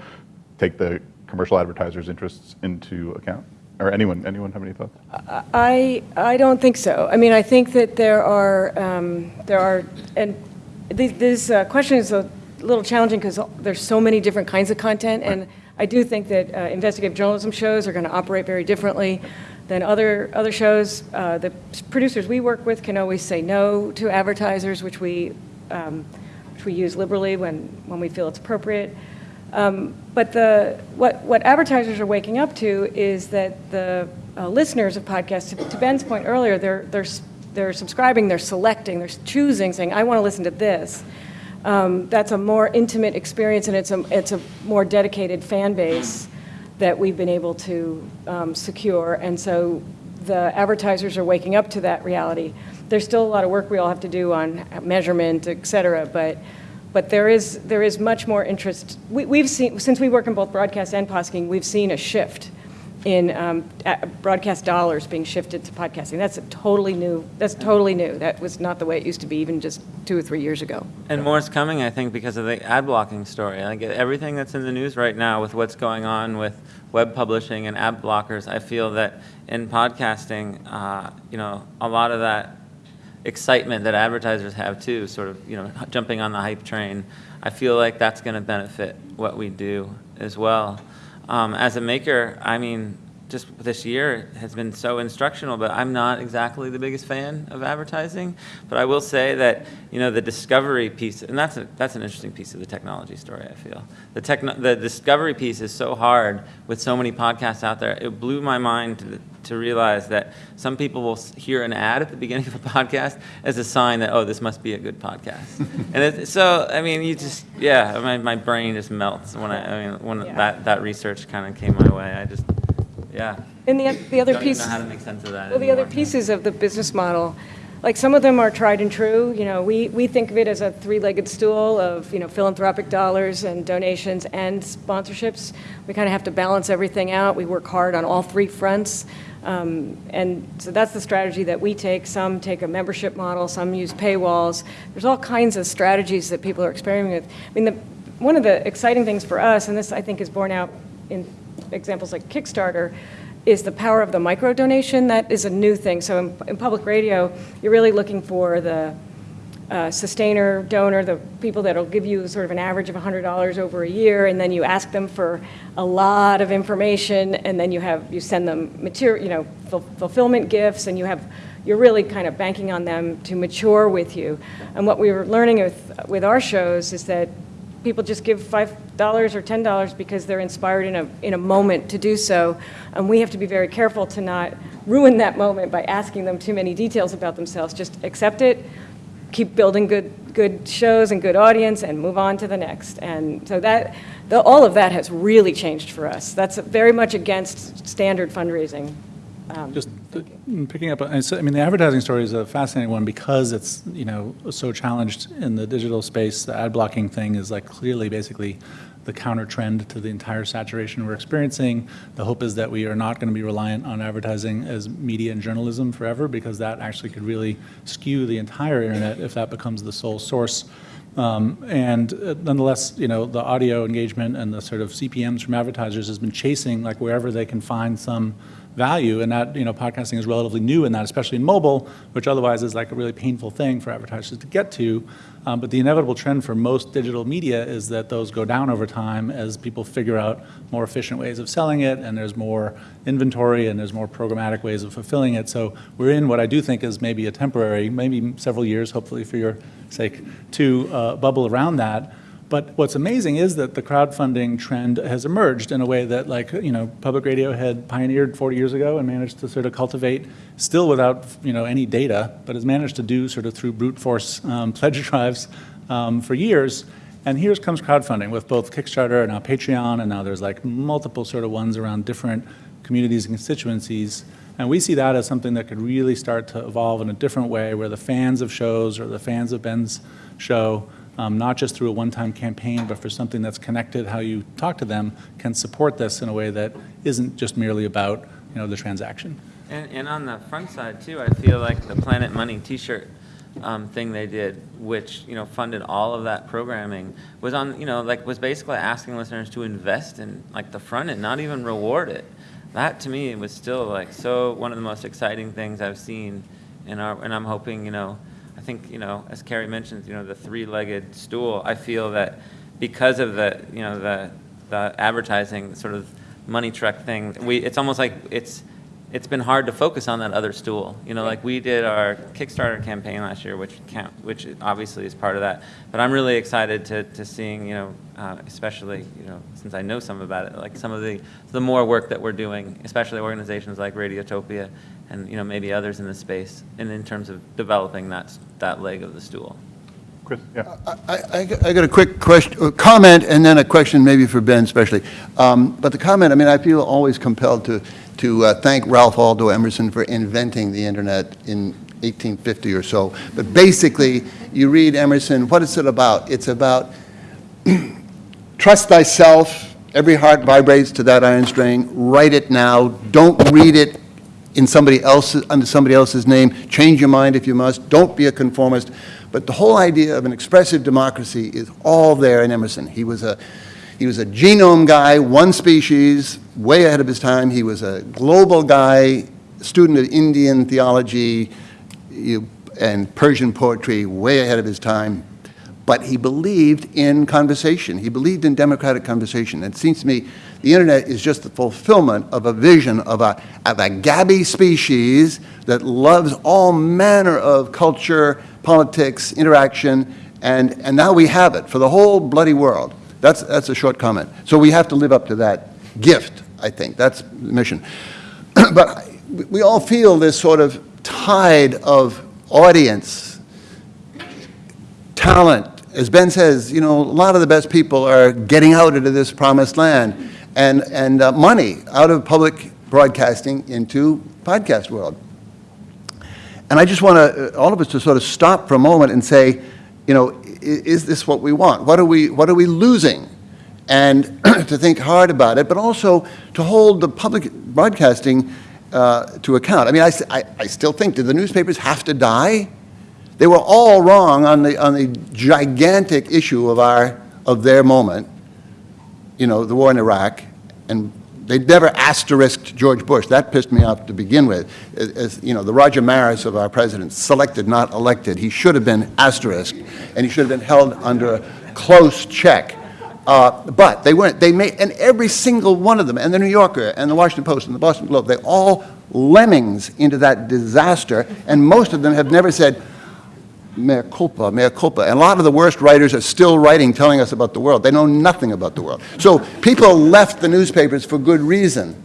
take the commercial advertisers' interests into account? Or anyone, anyone have any thoughts? I, I don't think so. I mean, I think that there are, um, there are, and this uh, question is a little challenging because there's so many different kinds of content, and I do think that uh, investigative journalism shows are going to operate very differently than other, other shows. Uh, The producers we work with can always say no to advertisers, which we, um, which we use liberally when, when we feel it's appropriate. Um, But the, what, what advertisers are waking up to is that the uh, listeners of podcasts, to- to Ben's point earlier, they're, they're, they're subscribing, they're selecting, they're choosing, saying, I want to listen to this. Um, That's a more intimate experience, and it's a, it's a more dedicated fan base that we've been able to um, secure. And so the advertisers are waking up to that reality. There's still a lot of work we all have to do on measurement, et cetera, but, but there is, there is much more interest. We, we've seen, since we work in both broadcast and podcasting, we've seen a shift in um, broadcast dollars being shifted to podcasting. That's a totally new, that's totally new. That was not the way it used to be even just two or three years ago. And more is coming, I think, because of the ad blocking story. Like everything that's in the news right now with what's going on with web publishing and ad blockers, I feel that in podcasting, uh, you know, a lot of that excitement that advertisers have too, sort of, you know, jumping on the hype train, I feel like that's going to benefit what we do as well. Um, as a maker, I mean, just this year has been so instructional, but I'm not exactly the biggest fan of advertising. But I will say that you know the discovery piece, and that's a, that's an interesting piece of the technology story. I feel the techno- the discovery piece is so hard with so many podcasts out there. It blew my mind to, to realize that some people will hear an ad at the beginning of a podcast as a sign that oh this must be a good podcast. (laughs) and it, so I mean you just yeah my, my brain just melts when I, I mean when Yeah. that that research kind of came my way. I just yeah. And the, the other Don't piece. know how to make sense of that Well, the other pieces of the business model, like some of them are tried and true. You know, we, we think of it as a three-legged stool of, you know, philanthropic dollars and donations and sponsorships. We kind of have to balance everything out. We work hard on all three fronts. Um, And so that's the strategy that we take. Some take a membership model, some use paywalls. There's all kinds of strategies that people are experimenting with. I mean, the, one of the exciting things for us, and this I think is borne out in examples like Kickstarter, is the power of the micro donation. That is a new thing. So in, in public radio, you're really looking for the uh, sustainer donor, the people that'll give you sort of an average of $100 over a year, and then you ask them for a lot of information, and then you have you send them material, you know, ful- fulfillment gifts, and you have you're really kind of banking on them to mature with you. And what we were learning with with our shows is that people just give $5 or $10 because they're inspired in a, in a moment to do so. And we have to be very careful to not ruin that moment by asking them too many details about themselves. Just accept it, keep building good, good shows and good audience, and move on to the next. And so that, the, all of that has really changed for us. That's very much against standard fundraising. Um, Just uh, picking up, I mean, the advertising story is a fascinating one because it's, you know, so challenged in the digital space. The ad blocking thing is like clearly basically the counter trend to the entire saturation we're experiencing. The hope is that we are not going to be reliant on advertising as media and journalism forever because that actually could really skew the entire internet if that becomes the sole source. Um, And uh, nonetheless, you know, the audio engagement and the sort of CPMs from advertisers has been chasing like wherever they can find some value, and that, you know, podcasting is relatively new in that, especially in mobile, which otherwise is like a really painful thing for advertisers to get to. Um, But the inevitable trend for most digital media is that those go down over time as people figure out more efficient ways of selling it, and there's more inventory, and there's more programmatic ways of fulfilling it. So we're in what I do think is maybe a temporary, maybe several years, hopefully for your sake, to uh, bubble around that. But what's amazing is that the crowdfunding trend has emerged in a way that, like, you know, public radio had pioneered 40 years ago and managed to sort of cultivate, still without, you know, any data, but has managed to do sort of through brute force um, (laughs) pledge drives um, for years. And here comes crowdfunding with both Kickstarter and now Patreon, and now there's like multiple sort of ones around different communities and constituencies. And we see that as something that could really start to evolve in a different way, where the fans of shows or the fans of Ben's show, um, not just through a one-time campaign, but for something that's connected, how you talk to them, can support this in a way that isn't just merely about, you know, the transaction. And, and on the front side too, I feel like the Planet Money T-shirt um, thing they did, which you know funded all of that programming, was on you know like was basically asking listeners to invest in like the front end, not even reward it. That to me was still like so one of the most exciting things I've seen in our, and I'm hoping you know, I think you know as Kerri mentioned, you know the three-legged stool. I feel that because of the you know the the advertising sort of money truck thing, we it's almost like it's it's been hard to focus on that other stool. You know, like we did our Kickstarter campaign last year, which count, which obviously is part of that. But I'm really excited to, to seeing, you know, uh, especially, you know, since I know some about it, like some of the, the more work that we're doing, especially organizations like Radiotopia and, you know, maybe others in the space, and in terms of developing that, that leg of the stool. Chris, yeah. I, I got- I got a quick question, uh, comment, and then a question maybe for Ben especially. Um, But the comment, I mean, I feel always compelled to, to uh, thank Ralph Waldo Emerson for inventing the internet in 1850 or so. But basically, you read Emerson, what is it about? It's about (clears throat) trust thyself, every heart vibrates to that iron string, write it now, don't read it in somebody else's, under somebody else's name, change your mind if you must, don't be a conformist. But the whole idea of an expressive democracy is all there in Emerson. He was a, he was a genome guy, one species, way ahead of his time. He was a global guy, student of Indian theology you- and Persian poetry, way ahead of his time but he believed in conversation. He believed in democratic conversation. It seems to me the internet is just the fulfillment of a vision of a, of a gabby species that loves all manner of culture, politics, interaction, and, and now we have it for the whole bloody world. That's, that's a short comment. So we have to live up to that gift, I think. That's the mission. (clears throat) but we all feel this sort of tide of audience talent. As Ben says, you know, a lot of the best people are getting out into this promised land and, and uh, money out of public broadcasting into podcast world. And I just want to, all of us to sort of stop for a moment and say, you know, i- is this what we want? What are we, what are we losing? And (clears throat) to think hard about it, but also to hold the public broadcasting uh, to account. I mean, I I still think, did the newspapers have to die? They were all wrong on the, on the gigantic issue of our, of their moment, you know, the war in Iraq, and they never asterisked George Bush. That pissed me off to begin with. As, you know, the Roger Maris of our president, selected, not elected. He should have been asterisked, and he should have been held under a close check. Uh, but they weren't. They made, and every single one of them, and the New Yorker, and the Washington Post, and the Boston Globe, they all lemmings into that disaster, and most of them have never said, mea culpa, mea culpa. And a lot of the worst writers are still writing, telling us about the world. They know nothing about the world. So people left the newspapers for good reason.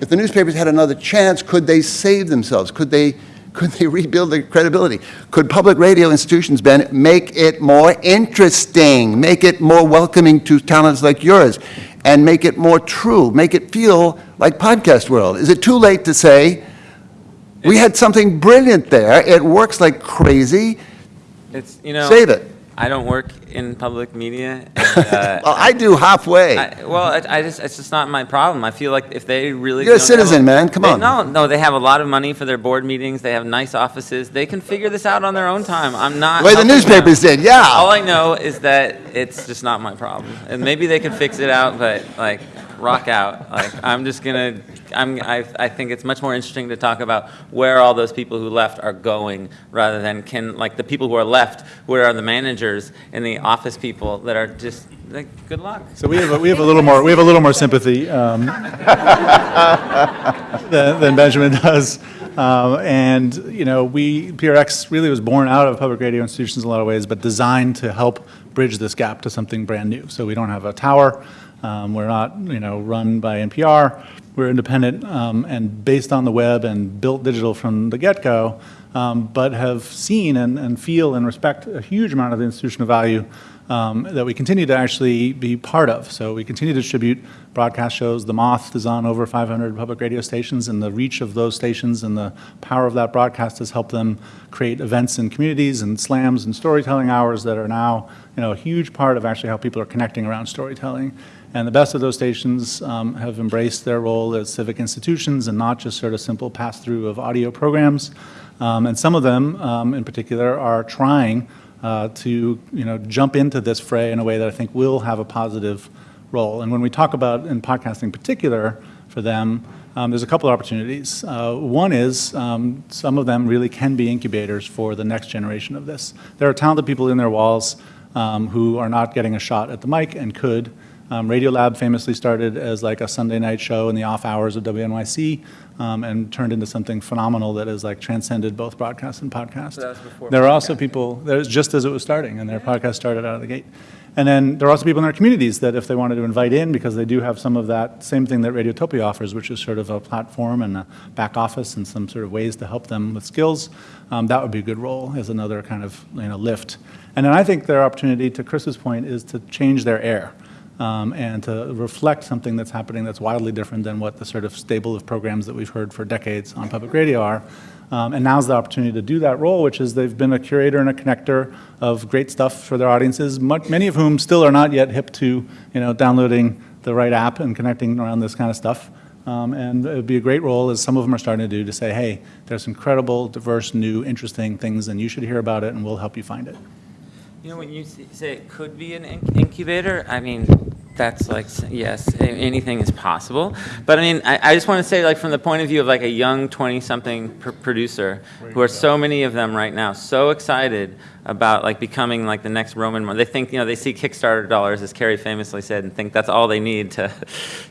If the newspapers had another chance, could they save themselves? Could they, (laughs) could they rebuild their credibility? Could public radio institutions, Ben, make it more interesting, make it more welcoming to talents like yours, and make it more true, make it feel like podcast world? Is it too late to say, we had something brilliant there, it works like crazy, It's, you know. save it? I don't work in public media. and, (laughs) uh, Well, I do halfway. I, well, I, I just, it's just not my problem. I feel like if they really. You're a citizen, man. Come they- on. No, no, they have a lot of money for their board meetings. They have nice offices. They can figure this out on their own time. I'm not. The way the helping them. newspapers did, yeah. All I know is that it's just not my problem. And maybe they can fix it out, but like, rock out. Like, I'm just gonna, I'm, I, I think it's much more interesting to talk about where all those people who left are going rather than can, like, the people who are left, where are the managers and the office people that are just, like, good luck. So we have, a- we have a little more, we have a little more sympathy um, (laughs) than than Benjamin does. Um, And, you know, we, PRX really was born out of public radio institutions in a lot of ways, but designed to help bridge this gap to something brand new. So we don't have a tower, um, we're not, you know, run by NPR, we're independent um, and based on the web and built digital from the get-go, um, but have seen and and feel and respect a huge amount of the institutional value um, that we continue to actually be part of. So we continue to distribute broadcast shows. The Moth is on over 500 public radio stations, and the reach of those stations and the power of that broadcast has helped them create events in communities and slams and storytelling hours that are now, you know, a huge part of actually how people are connecting around storytelling. And the best of those stations um, have embraced their role as civic institutions and not just sort of simple pass-through of audio programs. Um, and some of them, um, in particular, are trying uh, to you know jump into this fray in a way that I think will have a positive role. And when we talk about in podcasting in particular for them, um, there's a couple of opportunities. Uh, one is um, some of them really can be incubators for the next generation of this. There are talented people in their walls um, who are not getting a shot at the mic and could. Um, Radiolab famously started as like a Sunday night show in the off hours of WNYC um, and turned into something phenomenal that has like transcended both broadcast and podcast. before there are also people, there's just as it was starting, and their podcast started out of the gate. And then there are also people in their communities that if they wanted to invite in, because they do have some of that same thing that Radiotopia offers, which is sort of a platform and a back office and some sort of ways to help them with skills, um, that would be a good role as another kind of you know lift. And then I think their opportunity, to Chris's point, is to change their air um, and to reflect something that's happening that's wildly different than what the sort of stable of programs that we've heard for decades on public radio are. Um, and now's the opportunity to do that role, which is they've been a curator and a connector of great stuff for their audiences, mu- many of whom still are not yet hip to, you know, downloading the right app and connecting around this kind of stuff. Um, and it would be a great role, as some of them are starting to do, to say, hey, there's incredible, diverse, new, interesting things, and you should hear about it, and we'll help you find it. You know, when you say it could be an in- incubator, I mean, that's like, yes, anything is possible. But I mean, I, I just want to say, like, from the point of view of like a young 20-something pr- producer, who are so many of them right now, so excited about like becoming like the next Roman. They think, you know, they see Kickstarter dollars, as Kerri famously said, and think that's all they need to,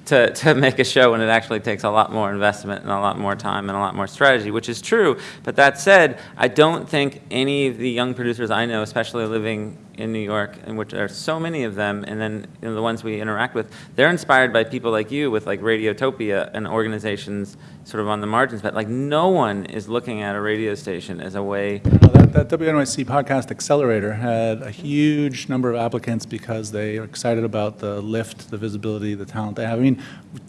to, to make a show when it actually takes a lot more investment and a lot more time and a lot more strategy, which is true. But that said, I don't think any of the young producers I know, especially living in New York, in which are so many of them, and then you know, the ones we interact with, they're inspired by people like you with like Radiotopia and organizations sort of on the margins. But like no one is looking at a radio station as a way. Well, That, that WNYC Podcast Accelerator had a huge number of applicants because they are excited about the lift, the visibility, the talent they have. I mean,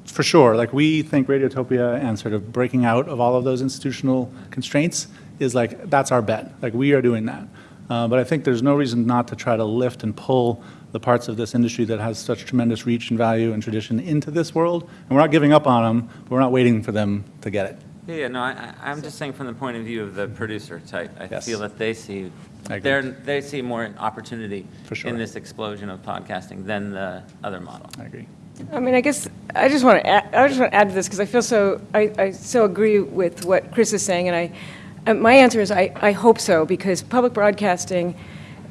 for sure, like we think Radiotopia and sort of breaking out of all of those institutional constraints is like, that's our bet. Like we are doing that. Uh, but I think there's no reason not to try to lift and pull the parts of this industry that has such tremendous reach and value and tradition into this world. And we're not giving up on them, but we're not waiting for them to get it. Yeah, yeah, no, I, I- I'm just saying from the point of view of the producer type, I Yes. feel that they see, they're, they see more opportunity For sure. in this explosion of podcasting than the other model. I agree. I mean, I guess I just want to add, I just want to add to this because I feel so I, I so agree with what Chris is saying, and I, and my answer is I, I hope so because public broadcasting,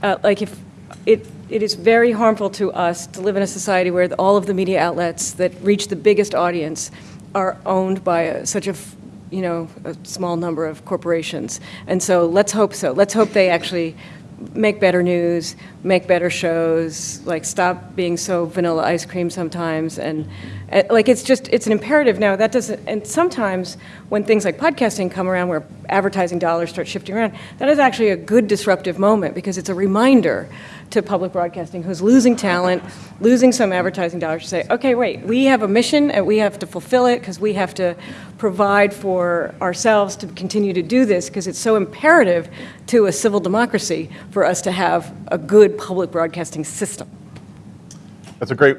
uh, like if it it is very harmful to us to live in a society where all of the media outlets that reach the biggest audience are owned by a, such a you know a small number of corporations, and so let's hope so. Let's hope they actually make better news, make better shows, like stop being so vanilla ice cream sometimes, and uh, like it's just it's an imperative now. That doesn't, and sometimes when things like podcasting come around, where advertising dollars start shifting around, that is actually a good disruptive moment because it's a reminder to public broadcasting who's losing talent, losing some advertising dollars to say, okay, wait, we have a mission and we have to fulfill it because we have to provide for ourselves to continue to do this because it's so imperative to a civil democracy for us to have a good public broadcasting system. That's a great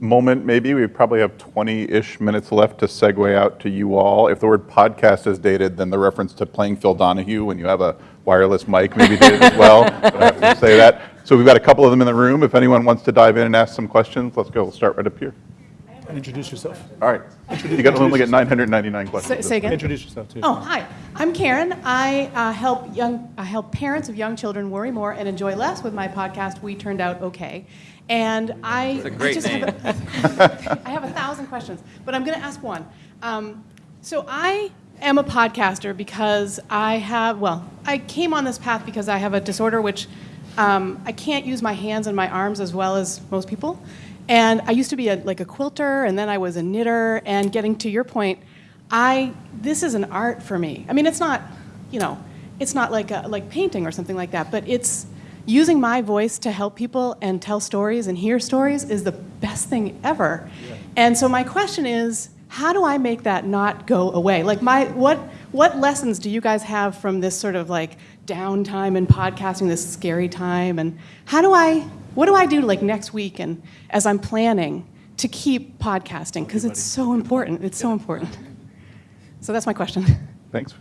moment, maybe. We probably have 20-ish minutes left to segue out to you all. If the word podcast is dated, then the reference to playing Phil Donahue when you have a wireless mic maybe dated as well. (laughs) Don't have to say that. So we've got a couple of them in the room. If anyone wants to dive in and ask some questions, let's go. We'll start right up here. Introduce yourself. All right. You got to only get 999 questions. Say, say again? Introduce yourself, too. Oh, hi. I'm Karen. I uh, help young, I help parents of young children worry more and enjoy less with my podcast. We turned out okay, and I. It's a great I just name. Have a, (laughs) I have a thousand questions, but I'm going to ask one. Um, so I am a podcaster because I have. Well, I came on this path because I have a disorder which um, I can't use my hands and my arms as well as most people. And I used to be a, like a quilter, and then I was a knitter. And getting to your point, I this is an art for me. I mean, it's not, you know, it's not like a, like painting or something like that, but it's using my voice to help people and tell stories and hear stories is the best thing ever. And so my question is, how do I make that not go away? Like my what what lessons do you guys have from this sort of like downtime in podcasting, this scary time, and how do I what do I do like next week and as I'm planning to keep podcasting because it's so important. It's so important. So that's my question. Thanks.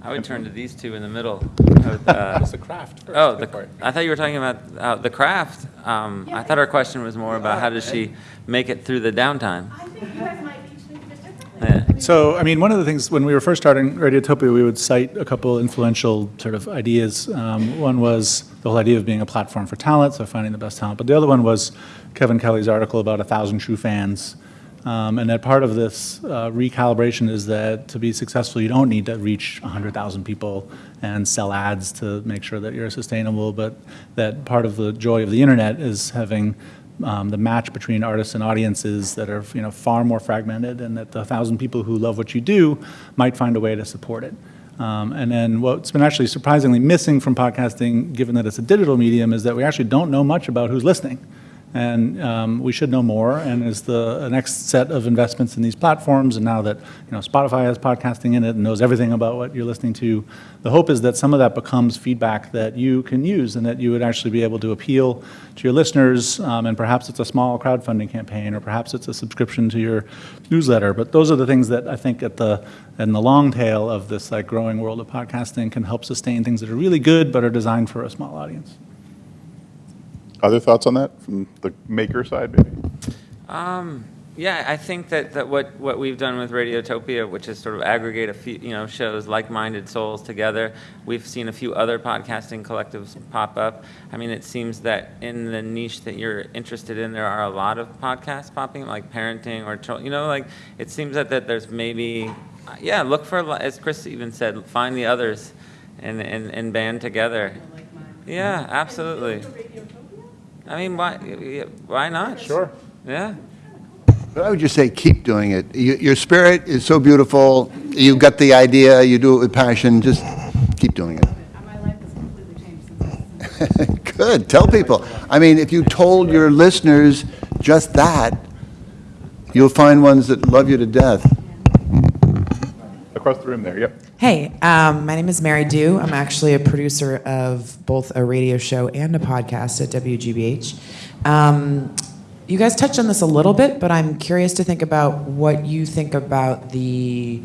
I would turn to these two in the middle. I (laughs) would, uh, What's the craft? first? Oh, the. I thought you were talking about uh, the craft. Um, I thought our question was more about how does she make it through the downtime? I think you guys might teach me just differently. Yeah. So, I mean, one of the things, when we were first starting Radiotopia, we would cite a couple influential sort of ideas. Um, One was the whole idea of being a platform for talent, so finding the best talent. But the other one was Kevin Kelly's article about a thousand true fans. Um, And that part of this uh, recalibration is that to be successful, you don't need to reach 100,000 people and sell ads to make sure that you're sustainable, but that part of the joy of the internet is having um, the match between artists and audiences that are you know far more fragmented, and that the thousand people who love what you do might find a way to support it. Um, and then what's been actually surprisingly missing from podcasting, given that it's a digital medium, is that we actually don't know much about who's listening. And um, we should know more. And as the next set of investments in these platforms, and now that you know Spotify has podcasting in it and knows everything about what you're listening to, the hope is that some of that becomes feedback that you can use, and that you would actually be able to appeal to your listeners. Um, and perhaps it's a small crowdfunding campaign, or perhaps it's a subscription to your newsletter. But those are the things that I think at the in the long tail of this like growing world of podcasting can help sustain things that are really good but are designed for a small audience. Other thoughts on that from the maker side, maybe? Um, yeah, I think that, that what, what we've done with Radiotopia, which is sort of aggregate a few, you know, shows like-minded souls together. We've seen a few other podcasting collectives pop up. I mean, it seems that in the niche that you're interested in, there are a lot of podcasts popping, like parenting or, chil- you know, like, it seems that, that there's maybe, yeah, look for, as Chris even said, find the others and, and, and band together. Yeah, absolutely. I mean, why, why not? Sure. Yeah. But I would just say, keep doing it. You- Your spirit is so beautiful, you've got the idea, you do it with passion, just keep doing it. My life has completely changed. (laughs) Good, tell people. I mean, if you told your listeners just that, you'll find ones that love you to death. Across the room there, yep. Hey, um, my name is Mary Dew. I'm actually a producer of both a radio show and a podcast at WGBH. Um, you guys touched on this a little bit, but I'm curious to think about what you think about the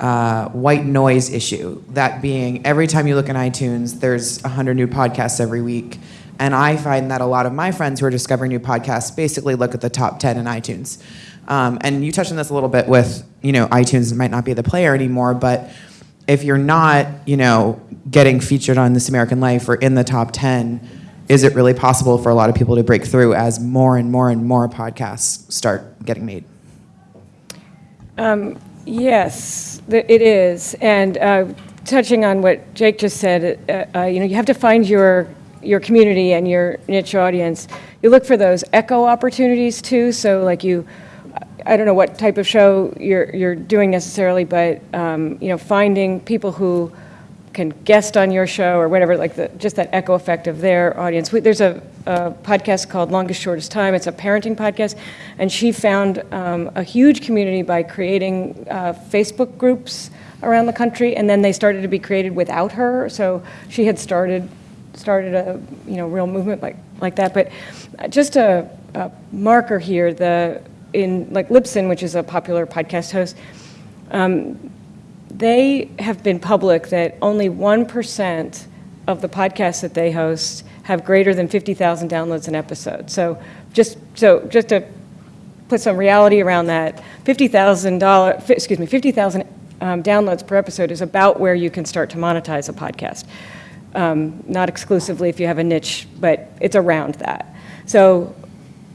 uh, white noise issue. That being, every time you look in iTunes, there's 100 new podcasts every week. And I find that a lot of my friends who are discovering new podcasts basically look at the top 10 in iTunes. Um, and you touched on this a little bit with, you know, iTunes might not be the player anymore, but if you're not, you know, getting featured on This American Life or in the top 10, is it really possible for a lot of people to break through as more and more and more podcasts start getting made? Yes, it is. And uh, touching on what Jake just said, uh, uh, you know, you have to find your your community and your niche audience. You look for those echo opportunities too. So like you, I don't know what type of show you're you're doing necessarily, but um, you know, finding people who can guest on your show or whatever, like the, just that echo effect of their audience. We, there's a, a, podcast called Longest Shortest Time. It's a parenting podcast, and she found um, a huge community by creating uh, Facebook groups around the country, and then they started to be created without her. So she had started started a you know real movement like like that. But just a, a marker here, the in like Libsyn, which is a popular podcast host. Um, they have been public that only 1% of the podcasts that they host have greater than 50,000 downloads an episode. So just so just to put some reality around that, $50,000 excuse me, 50,000 um, downloads per episode is about where you can start to monetize a podcast. Um, not exclusively if you have a niche, but it's around that. So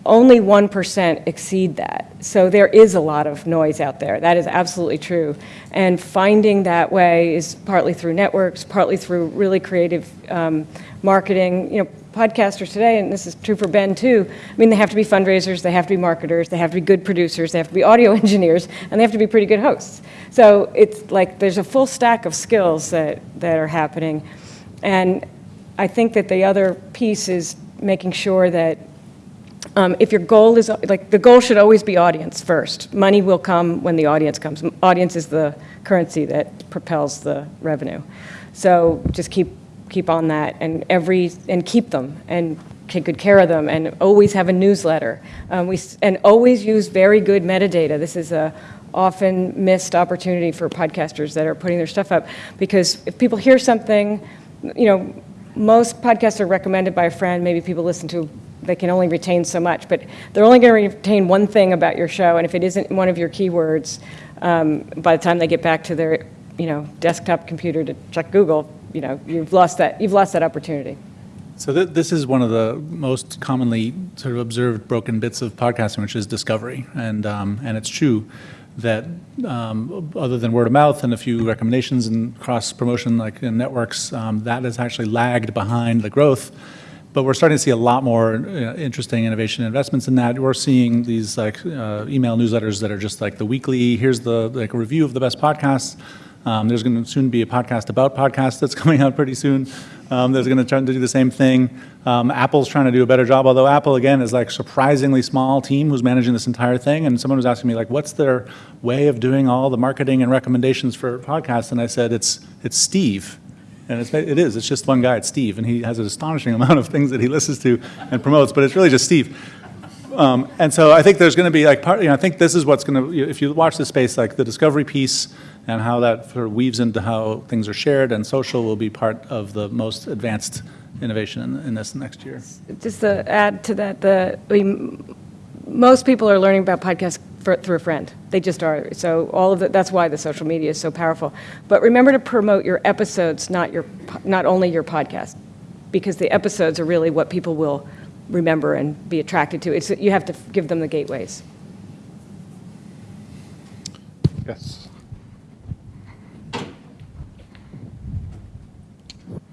only 1% exceed that. So there is a lot of noise out there. That is absolutely true. And finding that way is partly through networks, partly through really creative um, marketing. You know, podcasters today, and this is true for Ben too, I mean, they have to be fundraisers, they have to be marketers, they have to be good producers, they have to be audio (laughs) engineers, and they have to be pretty good hosts. So it's like there's a full stack of skills that, that are happening. And I think that the other piece is making sure that um, if your goal is, like, the goal should always be audience first. Money will come when the audience comes. Audience is the currency that propels the revenue. So just keep, keep on that and every, and keep them and take good care of them and always have a newsletter. Um, we, and always use very good metadata. This is a often missed opportunity for podcasters that are putting their stuff up because if people hear something, you know, most podcasts are recommended by a friend, maybe people listen to they can only retain so much, but they're only going to retain one thing about your show, and if it isn't one of your keywords, um, by the time they get back to their, you know, desktop computer to check Google, you know, you've lost that, you've lost that opportunity. So th this is one of the most commonly sort of observed broken bits of podcasting, which is discovery, and um, and it's true that um, other than word of mouth and a few recommendations and cross promotion like in networks, um, that has actually lagged behind the growth but we're starting to see a lot more uh, interesting innovation investments in that. We're seeing these like uh, email newsletters that are just like the weekly, here's the like review of the best podcasts. Um, there's going to soon be a podcast about podcasts that's (laughs) coming out pretty soon. Um, there's going to try to do the same thing. Um, Apple's trying to do a better job, although Apple, again, is like surprisingly small team who's managing this entire thing. And someone was asking me, like, what's their way of doing all the marketing and recommendations for podcasts? And I said, it's, it's Steve. And it's, it is, it's just one guy, it's Steve, and he has an astonishing amount of things that he listens to and promotes, but it's really just Steve. Um, and so I think there's going to be like part, you know, I think this is what's going to, if you watch the space, like the discovery piece and how that sort of weaves into how things are shared and social will be part of the most advanced innovation in, in this next year. Just to add to that, the, mean, most people are learning about podcasts for, through a friend. They just are. So all of it, that's why the social media is so powerful. But remember to promote your episodes, not your, not only your podcast, because the episodes are really what people will remember and be attracted to. It's, you have to give them the gateways. Yes.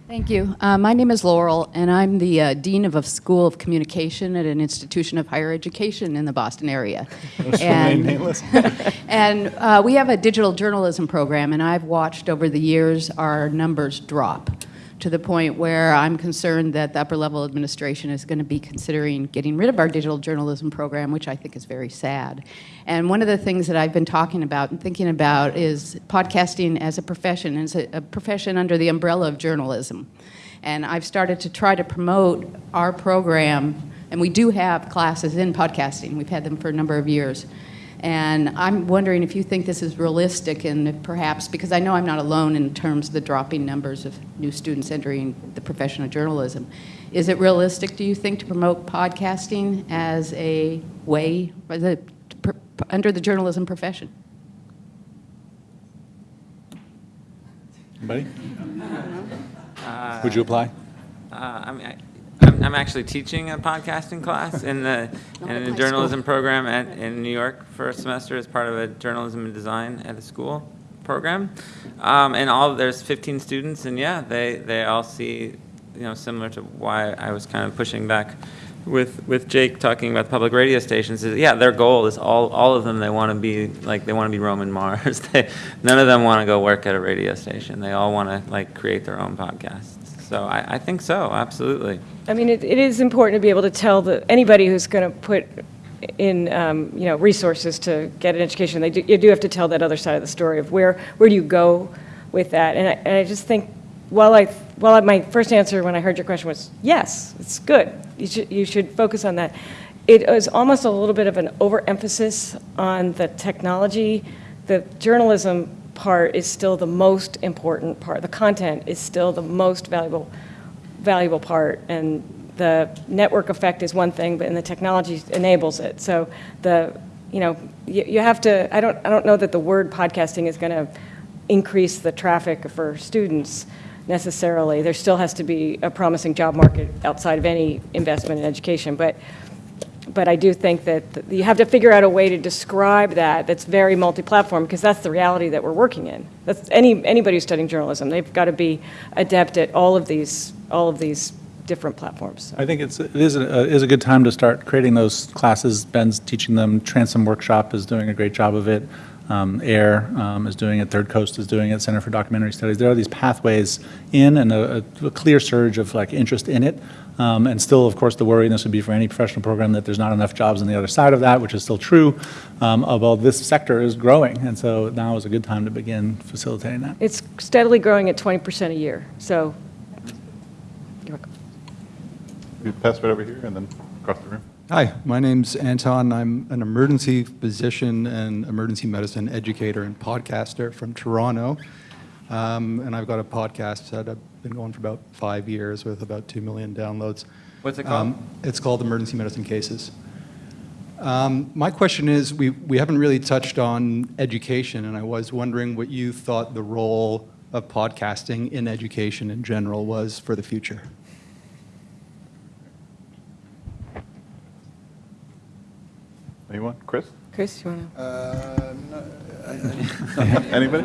Thank you. Uh, my name is Laurel, and I'm the uh, Dean of a School of Communication at an institution of higher education in the Boston area. (laughs) and (laughs) and uh, we have a digital journalism program, and I've watched over the years our numbers drop to the point where I'm concerned that the upper level administration is going to be considering getting rid of our digital journalism program, which I think is very sad. And one of the things that I've been talking about and thinking about is podcasting as a profession, as a, a profession under the umbrella of journalism. And I've started to try to promote our program, and we do have classes in podcasting. We've had them for a number of years. And I'm wondering if you think this is realistic and perhaps, because I know I'm not alone in terms of the dropping numbers of new students entering the profession of journalism. Is it realistic, do you think, to promote podcasting as a way, as a, under the journalism profession? Anybody? (laughs) Would you apply? Uh, I mean, I, I'm, actually teaching a podcasting class in the (laughs) in the journalism program at, in New York for a semester as part of a journalism and design at a school. program. Um, and all, there's 15 students, and yeah, they, they all see, you know, similar to why I was kind of pushing back with, with Jake talking about public radio stations, is, yeah, their goal is all, all of them, they want to be, like, they want to be Roman Mars. (laughs) They, none of them want to go work at a radio station. They all want to, like, create their own podcasts. So I, I think so, absolutely. I mean, it, it is important to be able to tell the, anybody who's going to put in, um, you know, resources to get an education, they do, you do have to tell that other side of the story of where, where do you go with that? And I, and I just think, while I, while my first answer when I heard your question was, yes, it's good. You should, you should focus on that. It is almost a little bit of an overemphasis on the technology. The journalism part is still the most important part. The content is still the most valuable valuable part, and the network effect is one thing, but and the technology enables it. So the, you know, you, you have to. I don't. I don't know that the word podcasting is going to increase the traffic for students necessarily. There still has to be a promising job market outside of any investment in education, but. But I do think that you have to figure out a way to describe that that's very multi-platform because that's the reality that we're working in. That's any anybody who's studying journalism. They've got to be adept at all of these all of these different platforms. I think it's, it is a, uh, is a good time to start creating those classes. Ben's teaching them. Transom Workshop is doing a great job of it. Um, AIR um, is doing it. Third Coast is doing it. Center for Documentary Studies. There are these pathways in and a, a clear surge of like interest in it. Um, and still, of course, the worry, and this would be for any professional program, that there's not enough jobs on the other side of that, which is still true. Um, although this sector is growing, and so now is a good time to begin facilitating that. It's steadily growing at 20% a year. So you're welcome. You pass it over here and then across the room. Hi, my name's Anton. I'm an emergency physician and emergency medicine educator and podcaster from Toronto. Um, and I've got a podcast that I've been going for about five years with about 2 million downloads. What's it called? Um, it's called Emergency Medicine Cases. Um, my question is we, we haven't really touched on education, and I was wondering what you thought the role of podcasting in education in general was for the future. Anyone? Chris? Chris, you want to? Uh, no, (laughs) Anybody?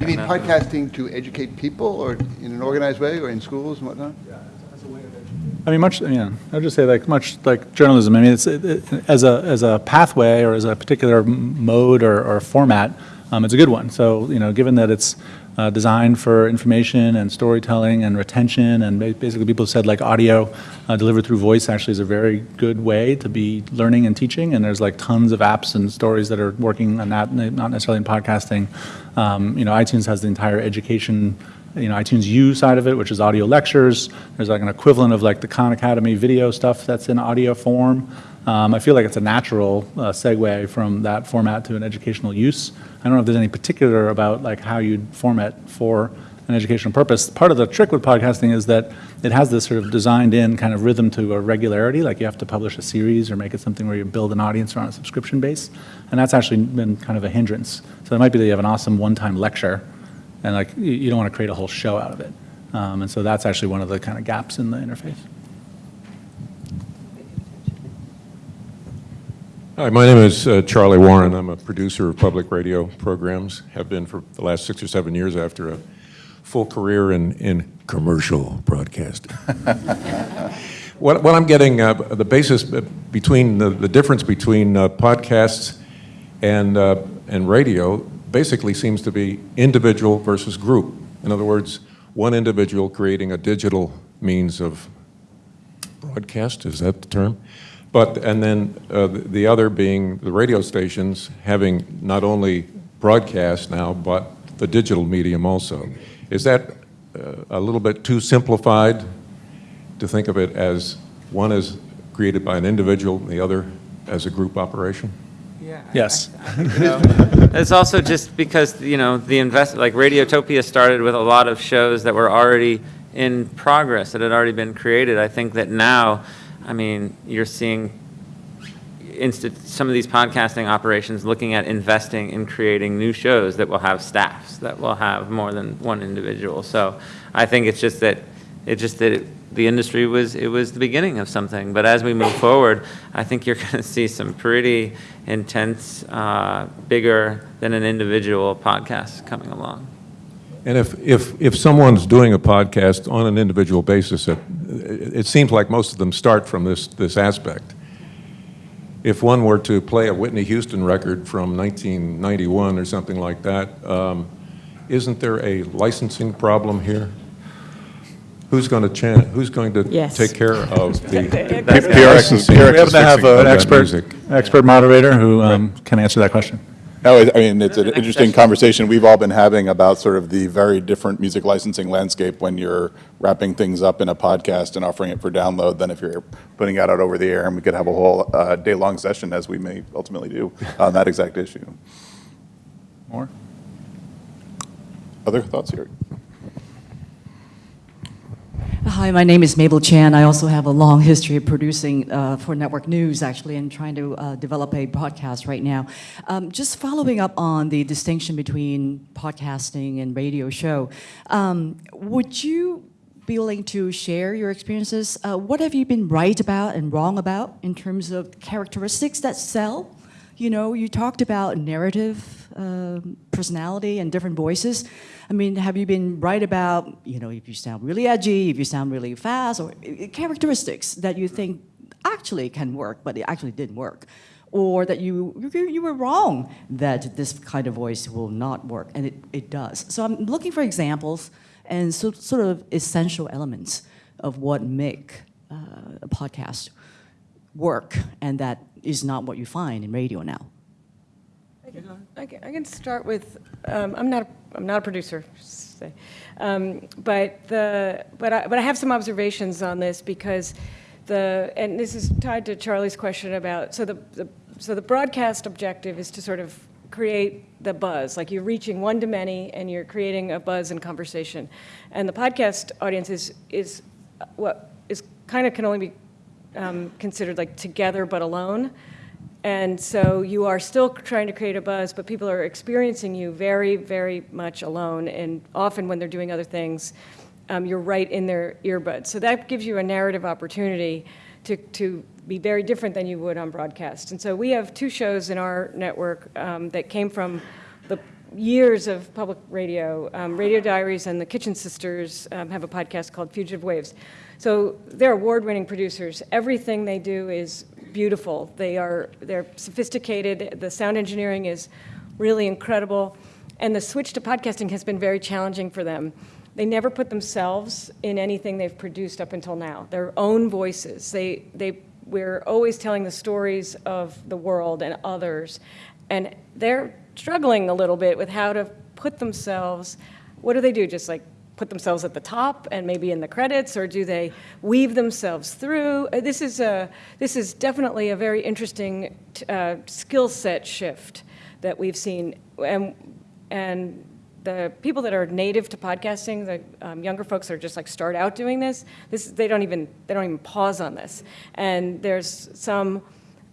You mean podcasting to educate people, or in an organized way, or in schools and whatnot? Yeah. As a way of education. I mean, much, yeah, I'd just say like, much like journalism, I mean, it's, it- it- as a, as a pathway or as a particular mode or, or format, um, it's a good one. So, you know, given that it's uh, designed for information and storytelling and retention, and basically people said like audio uh, delivered through voice actually is a very good way to be learning and teaching, and there's like tons of apps and stories that are working on that, not necessarily in podcasting. Um, You know, iTunes has the entire education you know, iTunes U side of it, which is audio lectures. There's like an equivalent of like the Khan Academy video stuff that's in audio form. Um, I feel like it's a natural uh, segue from that format to an educational use. I don't know if there's any particular about like how you'd format for an educational purpose. Part of the trick with podcasting is that it has this sort of designed in kind of rhythm to a regularity, like you have to publish a series or make it something where you build an audience around a subscription base. And that's actually been kind of a hindrance. So it might be that you have an awesome one-time lecture and like you, don't want to create a whole show out of it. Um, and so that's actually one of the kind of gaps in the interface. Hi, my name is uh, Charlie Warren. I'm a producer of public radio programs, have been for the last six or seven years after a full career in, in commercial broadcasting. (laughs) what, what I'm getting, uh, the basis between, the, the difference between uh, podcasts and, uh, and radio basically seems to be individual versus group. In other words, one individual creating a digital means of broadcast, is that the term? But, and then uh, the the other being the radio stations having not only broadcast now, but the digital medium also. Is that uh, a little bit too simplified to think of it as one is created by an individual, and the other as a group operation? Yeah, Yes. It's also just because, you know, the invest, like Radiotopia started with a lot of shows that were already in progress, that had already been created. I think that now, I mean, you're seeing some of these podcasting operations looking at investing in creating new shows that will have staffs, that will have more than one individual. So I think it's just that it just that it, the industry was it was the beginning of something. But as we move (laughs) forward, I think you're going to see some pretty intense, uh, bigger than an individual podcast coming along. And if, if, if someone's doing a podcast on an individual basis, it, it seems like most of them start from this, this aspect. If one were to play a Whitney Houston record from 1991 or something like that, um, isn't there a licensing problem here? Who's going to chan, who's going to Yes. take care of (laughs) the That's- PRX licensing? PRX We happen to have an expert, music. expert moderator who um, can answer that question. No, I I mean, it's an interesting conversation we've all been having about sort of the very different music licensing landscape when you're wrapping things up in a podcast and offering it for download than if you're putting it out over the air. And we could have a whole uh, day-long session, as we may ultimately do, on that exact issue. More? Other thoughts here? Hi, my name is Mabel Chan. I also have a long history of producing uh, for Network News, actually, and trying to uh, develop a podcast right now. Um, just following up on the distinction between podcasting and radio show, um, would you be willing to share your experiences? Uh, what have you been right about and wrong about in terms of characteristics that sell? You know, you talked about narrative, um, personality, and different voices. I mean, have you been right about, you know, if you sound really edgy, if you sound really fast, or uh, characteristics that you think actually can work, but it actually didn't work? Or that you, you, you were wrong that this kind of voice will not work, and it, it does. So I'm looking for examples and so, sort of essential elements of what make uh, a podcast work, and that is not what you find in radio now. I can, I can start with, um, I'm not, I'm not a producer. Um, but the, but I, but I have some observations on this because the, and this is tied to Charlie's question about, so the, the, so the broadcast objective is to sort of create the buzz, like you're reaching one to many and you're creating a buzz and conversation. And the podcast audience is, is what is kind of can only be um, considered like together but alone. And so you are still trying to create a buzz, but people are experiencing you very, very much alone. And often when they're doing other things, um, you're right in their earbuds. So that gives you a narrative opportunity to, to be very different than you would on broadcast. And so we have two shows in our network um, that came from the years of public radio. Um, radio Diaries and the Kitchen Sisters um, have a podcast called Fugitive Waves. So they're award-winning producers. Everything they do is beautiful. They are they're sophisticated. The sound engineering is really incredible, and the switch to podcasting has been very challenging for them. They never put themselves in anything they've produced up until now. Their own voices. They they we're always telling the stories of the world and others, and they're struggling a little bit with how to put themselves. What do they do? Just like put themselves at the top and maybe in the credits, or do they weave themselves through? Uh, This is a this is definitely a very interesting uh, skill set shift that we've seen, and and the people that are native to podcasting, the um, younger folks that are just like start out doing this, this they don't even they don't even pause on this, and there's some.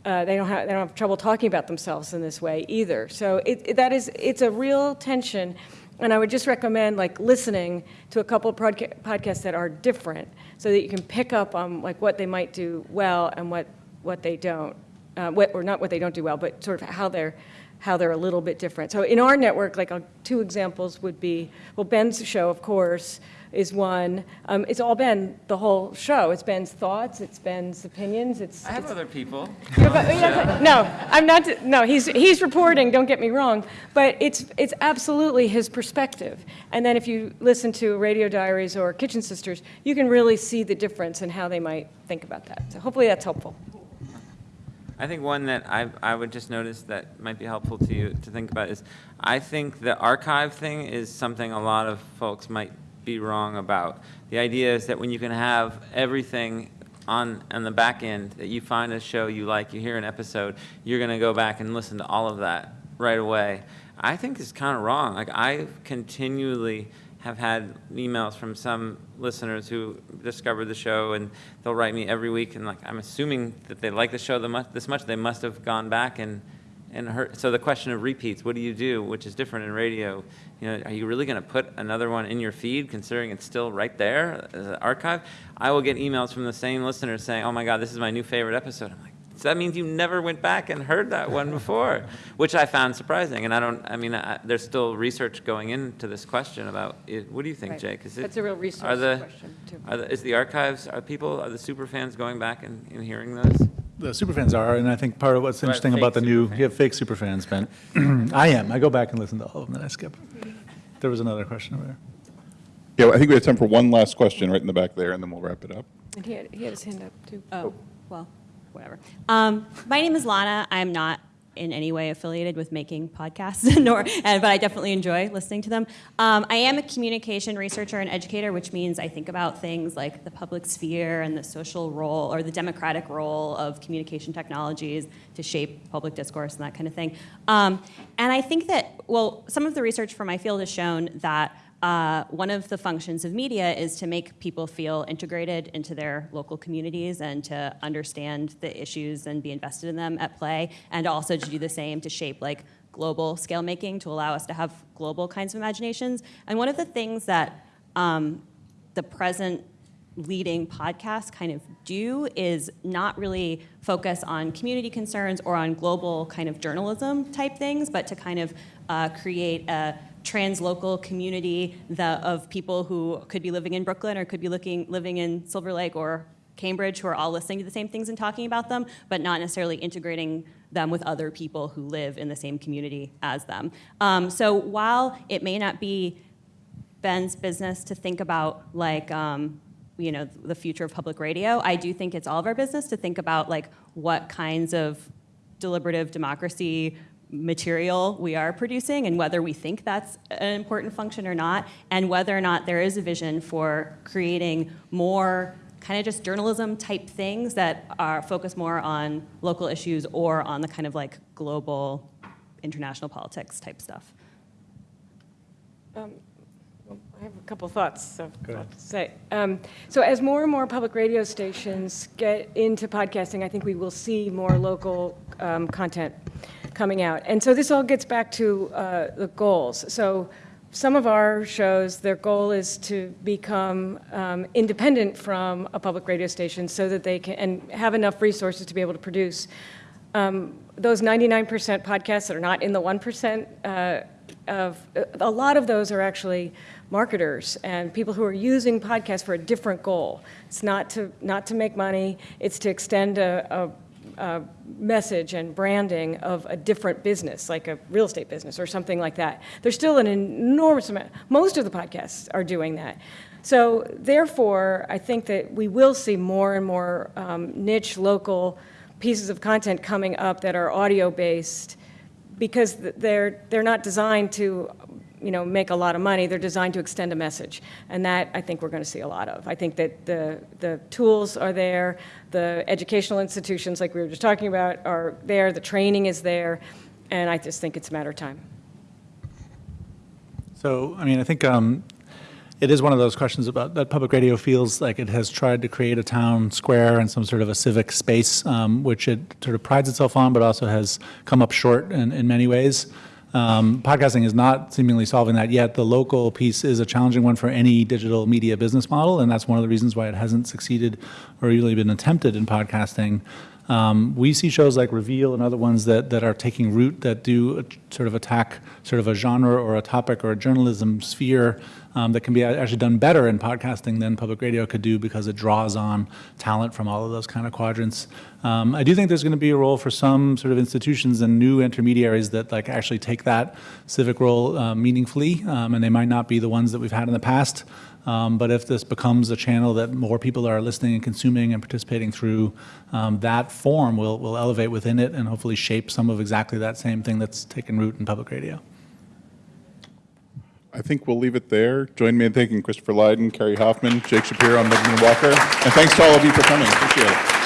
Uh, they don't have they don't have trouble talking about themselves in this way either. So it, it- that is it's a real tension, and I would just recommend like listening to a couple of podca- podcasts that are different, so that you can pick up on like what they might do well and what what they don't, uh, what, or not what they don't do well, but sort of how they're how they're a little bit different. So in our network, like uh, two examples would be well, Ben's show, of course, is one. Um, it's all Ben the whole show. It's Ben's thoughts. It's Ben's opinions. It's I have it's- other people. yeah, but- yeah, but- No, I'm not, no, he's, he's reporting, don't get me wrong, but it's, it's absolutely his perspective. And then if you listen to Radio Diaries or Kitchen Sisters, you can really see the difference in how they might think about that. So hopefully that's helpful. I think one that I, I would just notice that might be helpful to you to think about is I think the archive thing is something a lot of folks might be wrong about. The idea is that when you can have everything on, on the back end, that you find a show you like, you hear an episode, you're going to go back and listen to all of that right away. I think is kind of wrong. Like I continually have had emails from some listeners who discovered the show and they'll write me every week and like I'm assuming that they like the show this much they must have gone back and and heard, so the question of repeats, what do you do, which is different in radio? You know, are you really going to put another one in your feed, considering it's still right there as an archive? I will get emails from the same listeners saying, "Oh my God, this is my new favorite episode." I'm like, so that means you never went back and heard that one before, (laughs) which I found surprising. And I don't, I mean, I, there's still research going into this question about it. What do you think, Right. Jake? Is it, That's a real are the, question, too. Are the, is the archives, are people, are the super fans going back and, and hearing those? The superfans are, and I think part of what's Right, interesting fake about the new, superfans. you have fake superfans, Ben. (clears throat) I am. I go back and listen to all of them and I skip. There was another question over there. Yeah, I think we have time for one last question right in the back there, and then we'll wrap it up. And he had, he had his hand up, too. Oh, well, whatever. Um, my name is Lana. I'm not in any way affiliated with making podcasts, (laughs) nor, but I definitely enjoy listening to them. Um, I am a communication researcher and educator, which means I think about things like the public sphere and the social role or the democratic role of communication technologies to shape public discourse and that kind of thing. Um, and I think that, well, some of the research from my field has shown that uh, one of the functions of media is to make people feel integrated into their local communities and to understand the issues and be invested in them at play, and also to do the same to shape like global scale making to allow us to have global kinds of imaginations. And one of the things that um, the present leading podcasts kind of do is not really focus on community concerns or on global kind of journalism type things, but to kind of uh, create a translocal community of people who could be living in Brooklyn or could be looking, living in Silver Lake or Cambridge who are all listening to the same things and talking about them, but not necessarily integrating them with other people who live in the same community as them. Um, so while it may not be Ben's business to think about like um, you know the future of public radio. I do think it's all of our business to think about like what kinds of deliberative democracy material we are producing and whether we think that's an important function or not and whether or not there is a vision for creating more kind of just journalism type things that are focused more on local issues or on the kind of like global international politics type stuff. I have a couple thoughts, so I'll say. Um, so as more and more public radio stations get into podcasting, I think we will see more local um, content coming out. And so this all gets back to uh, the goals. So some of our shows, their goal is to become um, independent from a public radio station so that they can, and have enough resources to be able to produce um, those 99% podcasts that are not in the 1% uh, of, a lot of those are actually marketers and people who are using podcasts for a different goal. It's not to, not to make money, it's to extend a, a, a message and branding of a different business, like a real estate business or something like that. There's still an enormous amount, most of the podcasts are doing that. So therefore, I think that we will see more and more um, niche, local pieces of content coming up that are audio-based because they're, they're not designed to, you know, make a lot of money. They're designed to extend a message. And that, I think, we're going to see a lot of. I think that the, the tools are there, the educational institutions, like we were just talking about, are there, the training is there, and I just think it's a matter of time. So, I mean, I think um, it is one of those questions about that public radio feels like it has tried to create a town square and some sort of a civic space, um, which it sort of prides itself on, but also has come up short in, in many ways. Um, podcasting is not seemingly solving that yet. The local piece is a challenging one for any digital media business model, and that's one of the reasons why it hasn't succeeded or really been attempted in podcasting. Um, we see shows like Reveal and other ones that, that are taking root that do a, sort of attack sort of a genre or a topic or a journalism sphere um, that can be actually done better in podcasting than public radio could do because it draws on talent from all of those kind of quadrants. Um, I do think there's going to be a role for some sort of institutions and new intermediaries that like actually take that civic role uh, meaningfully, um, and they might not be the ones that we've had in the past. Um, but if this becomes a channel that more people are listening and consuming and participating through, um, that form will, will elevate within it and hopefully shape some of exactly that same thing that's taken root in public radio. I think we'll leave it there. Join me in thanking Christopher Lydon, Kerri Hoffman, Jake Shapiro, and Benjamin Walker. And thanks to all of you for coming. Appreciate it.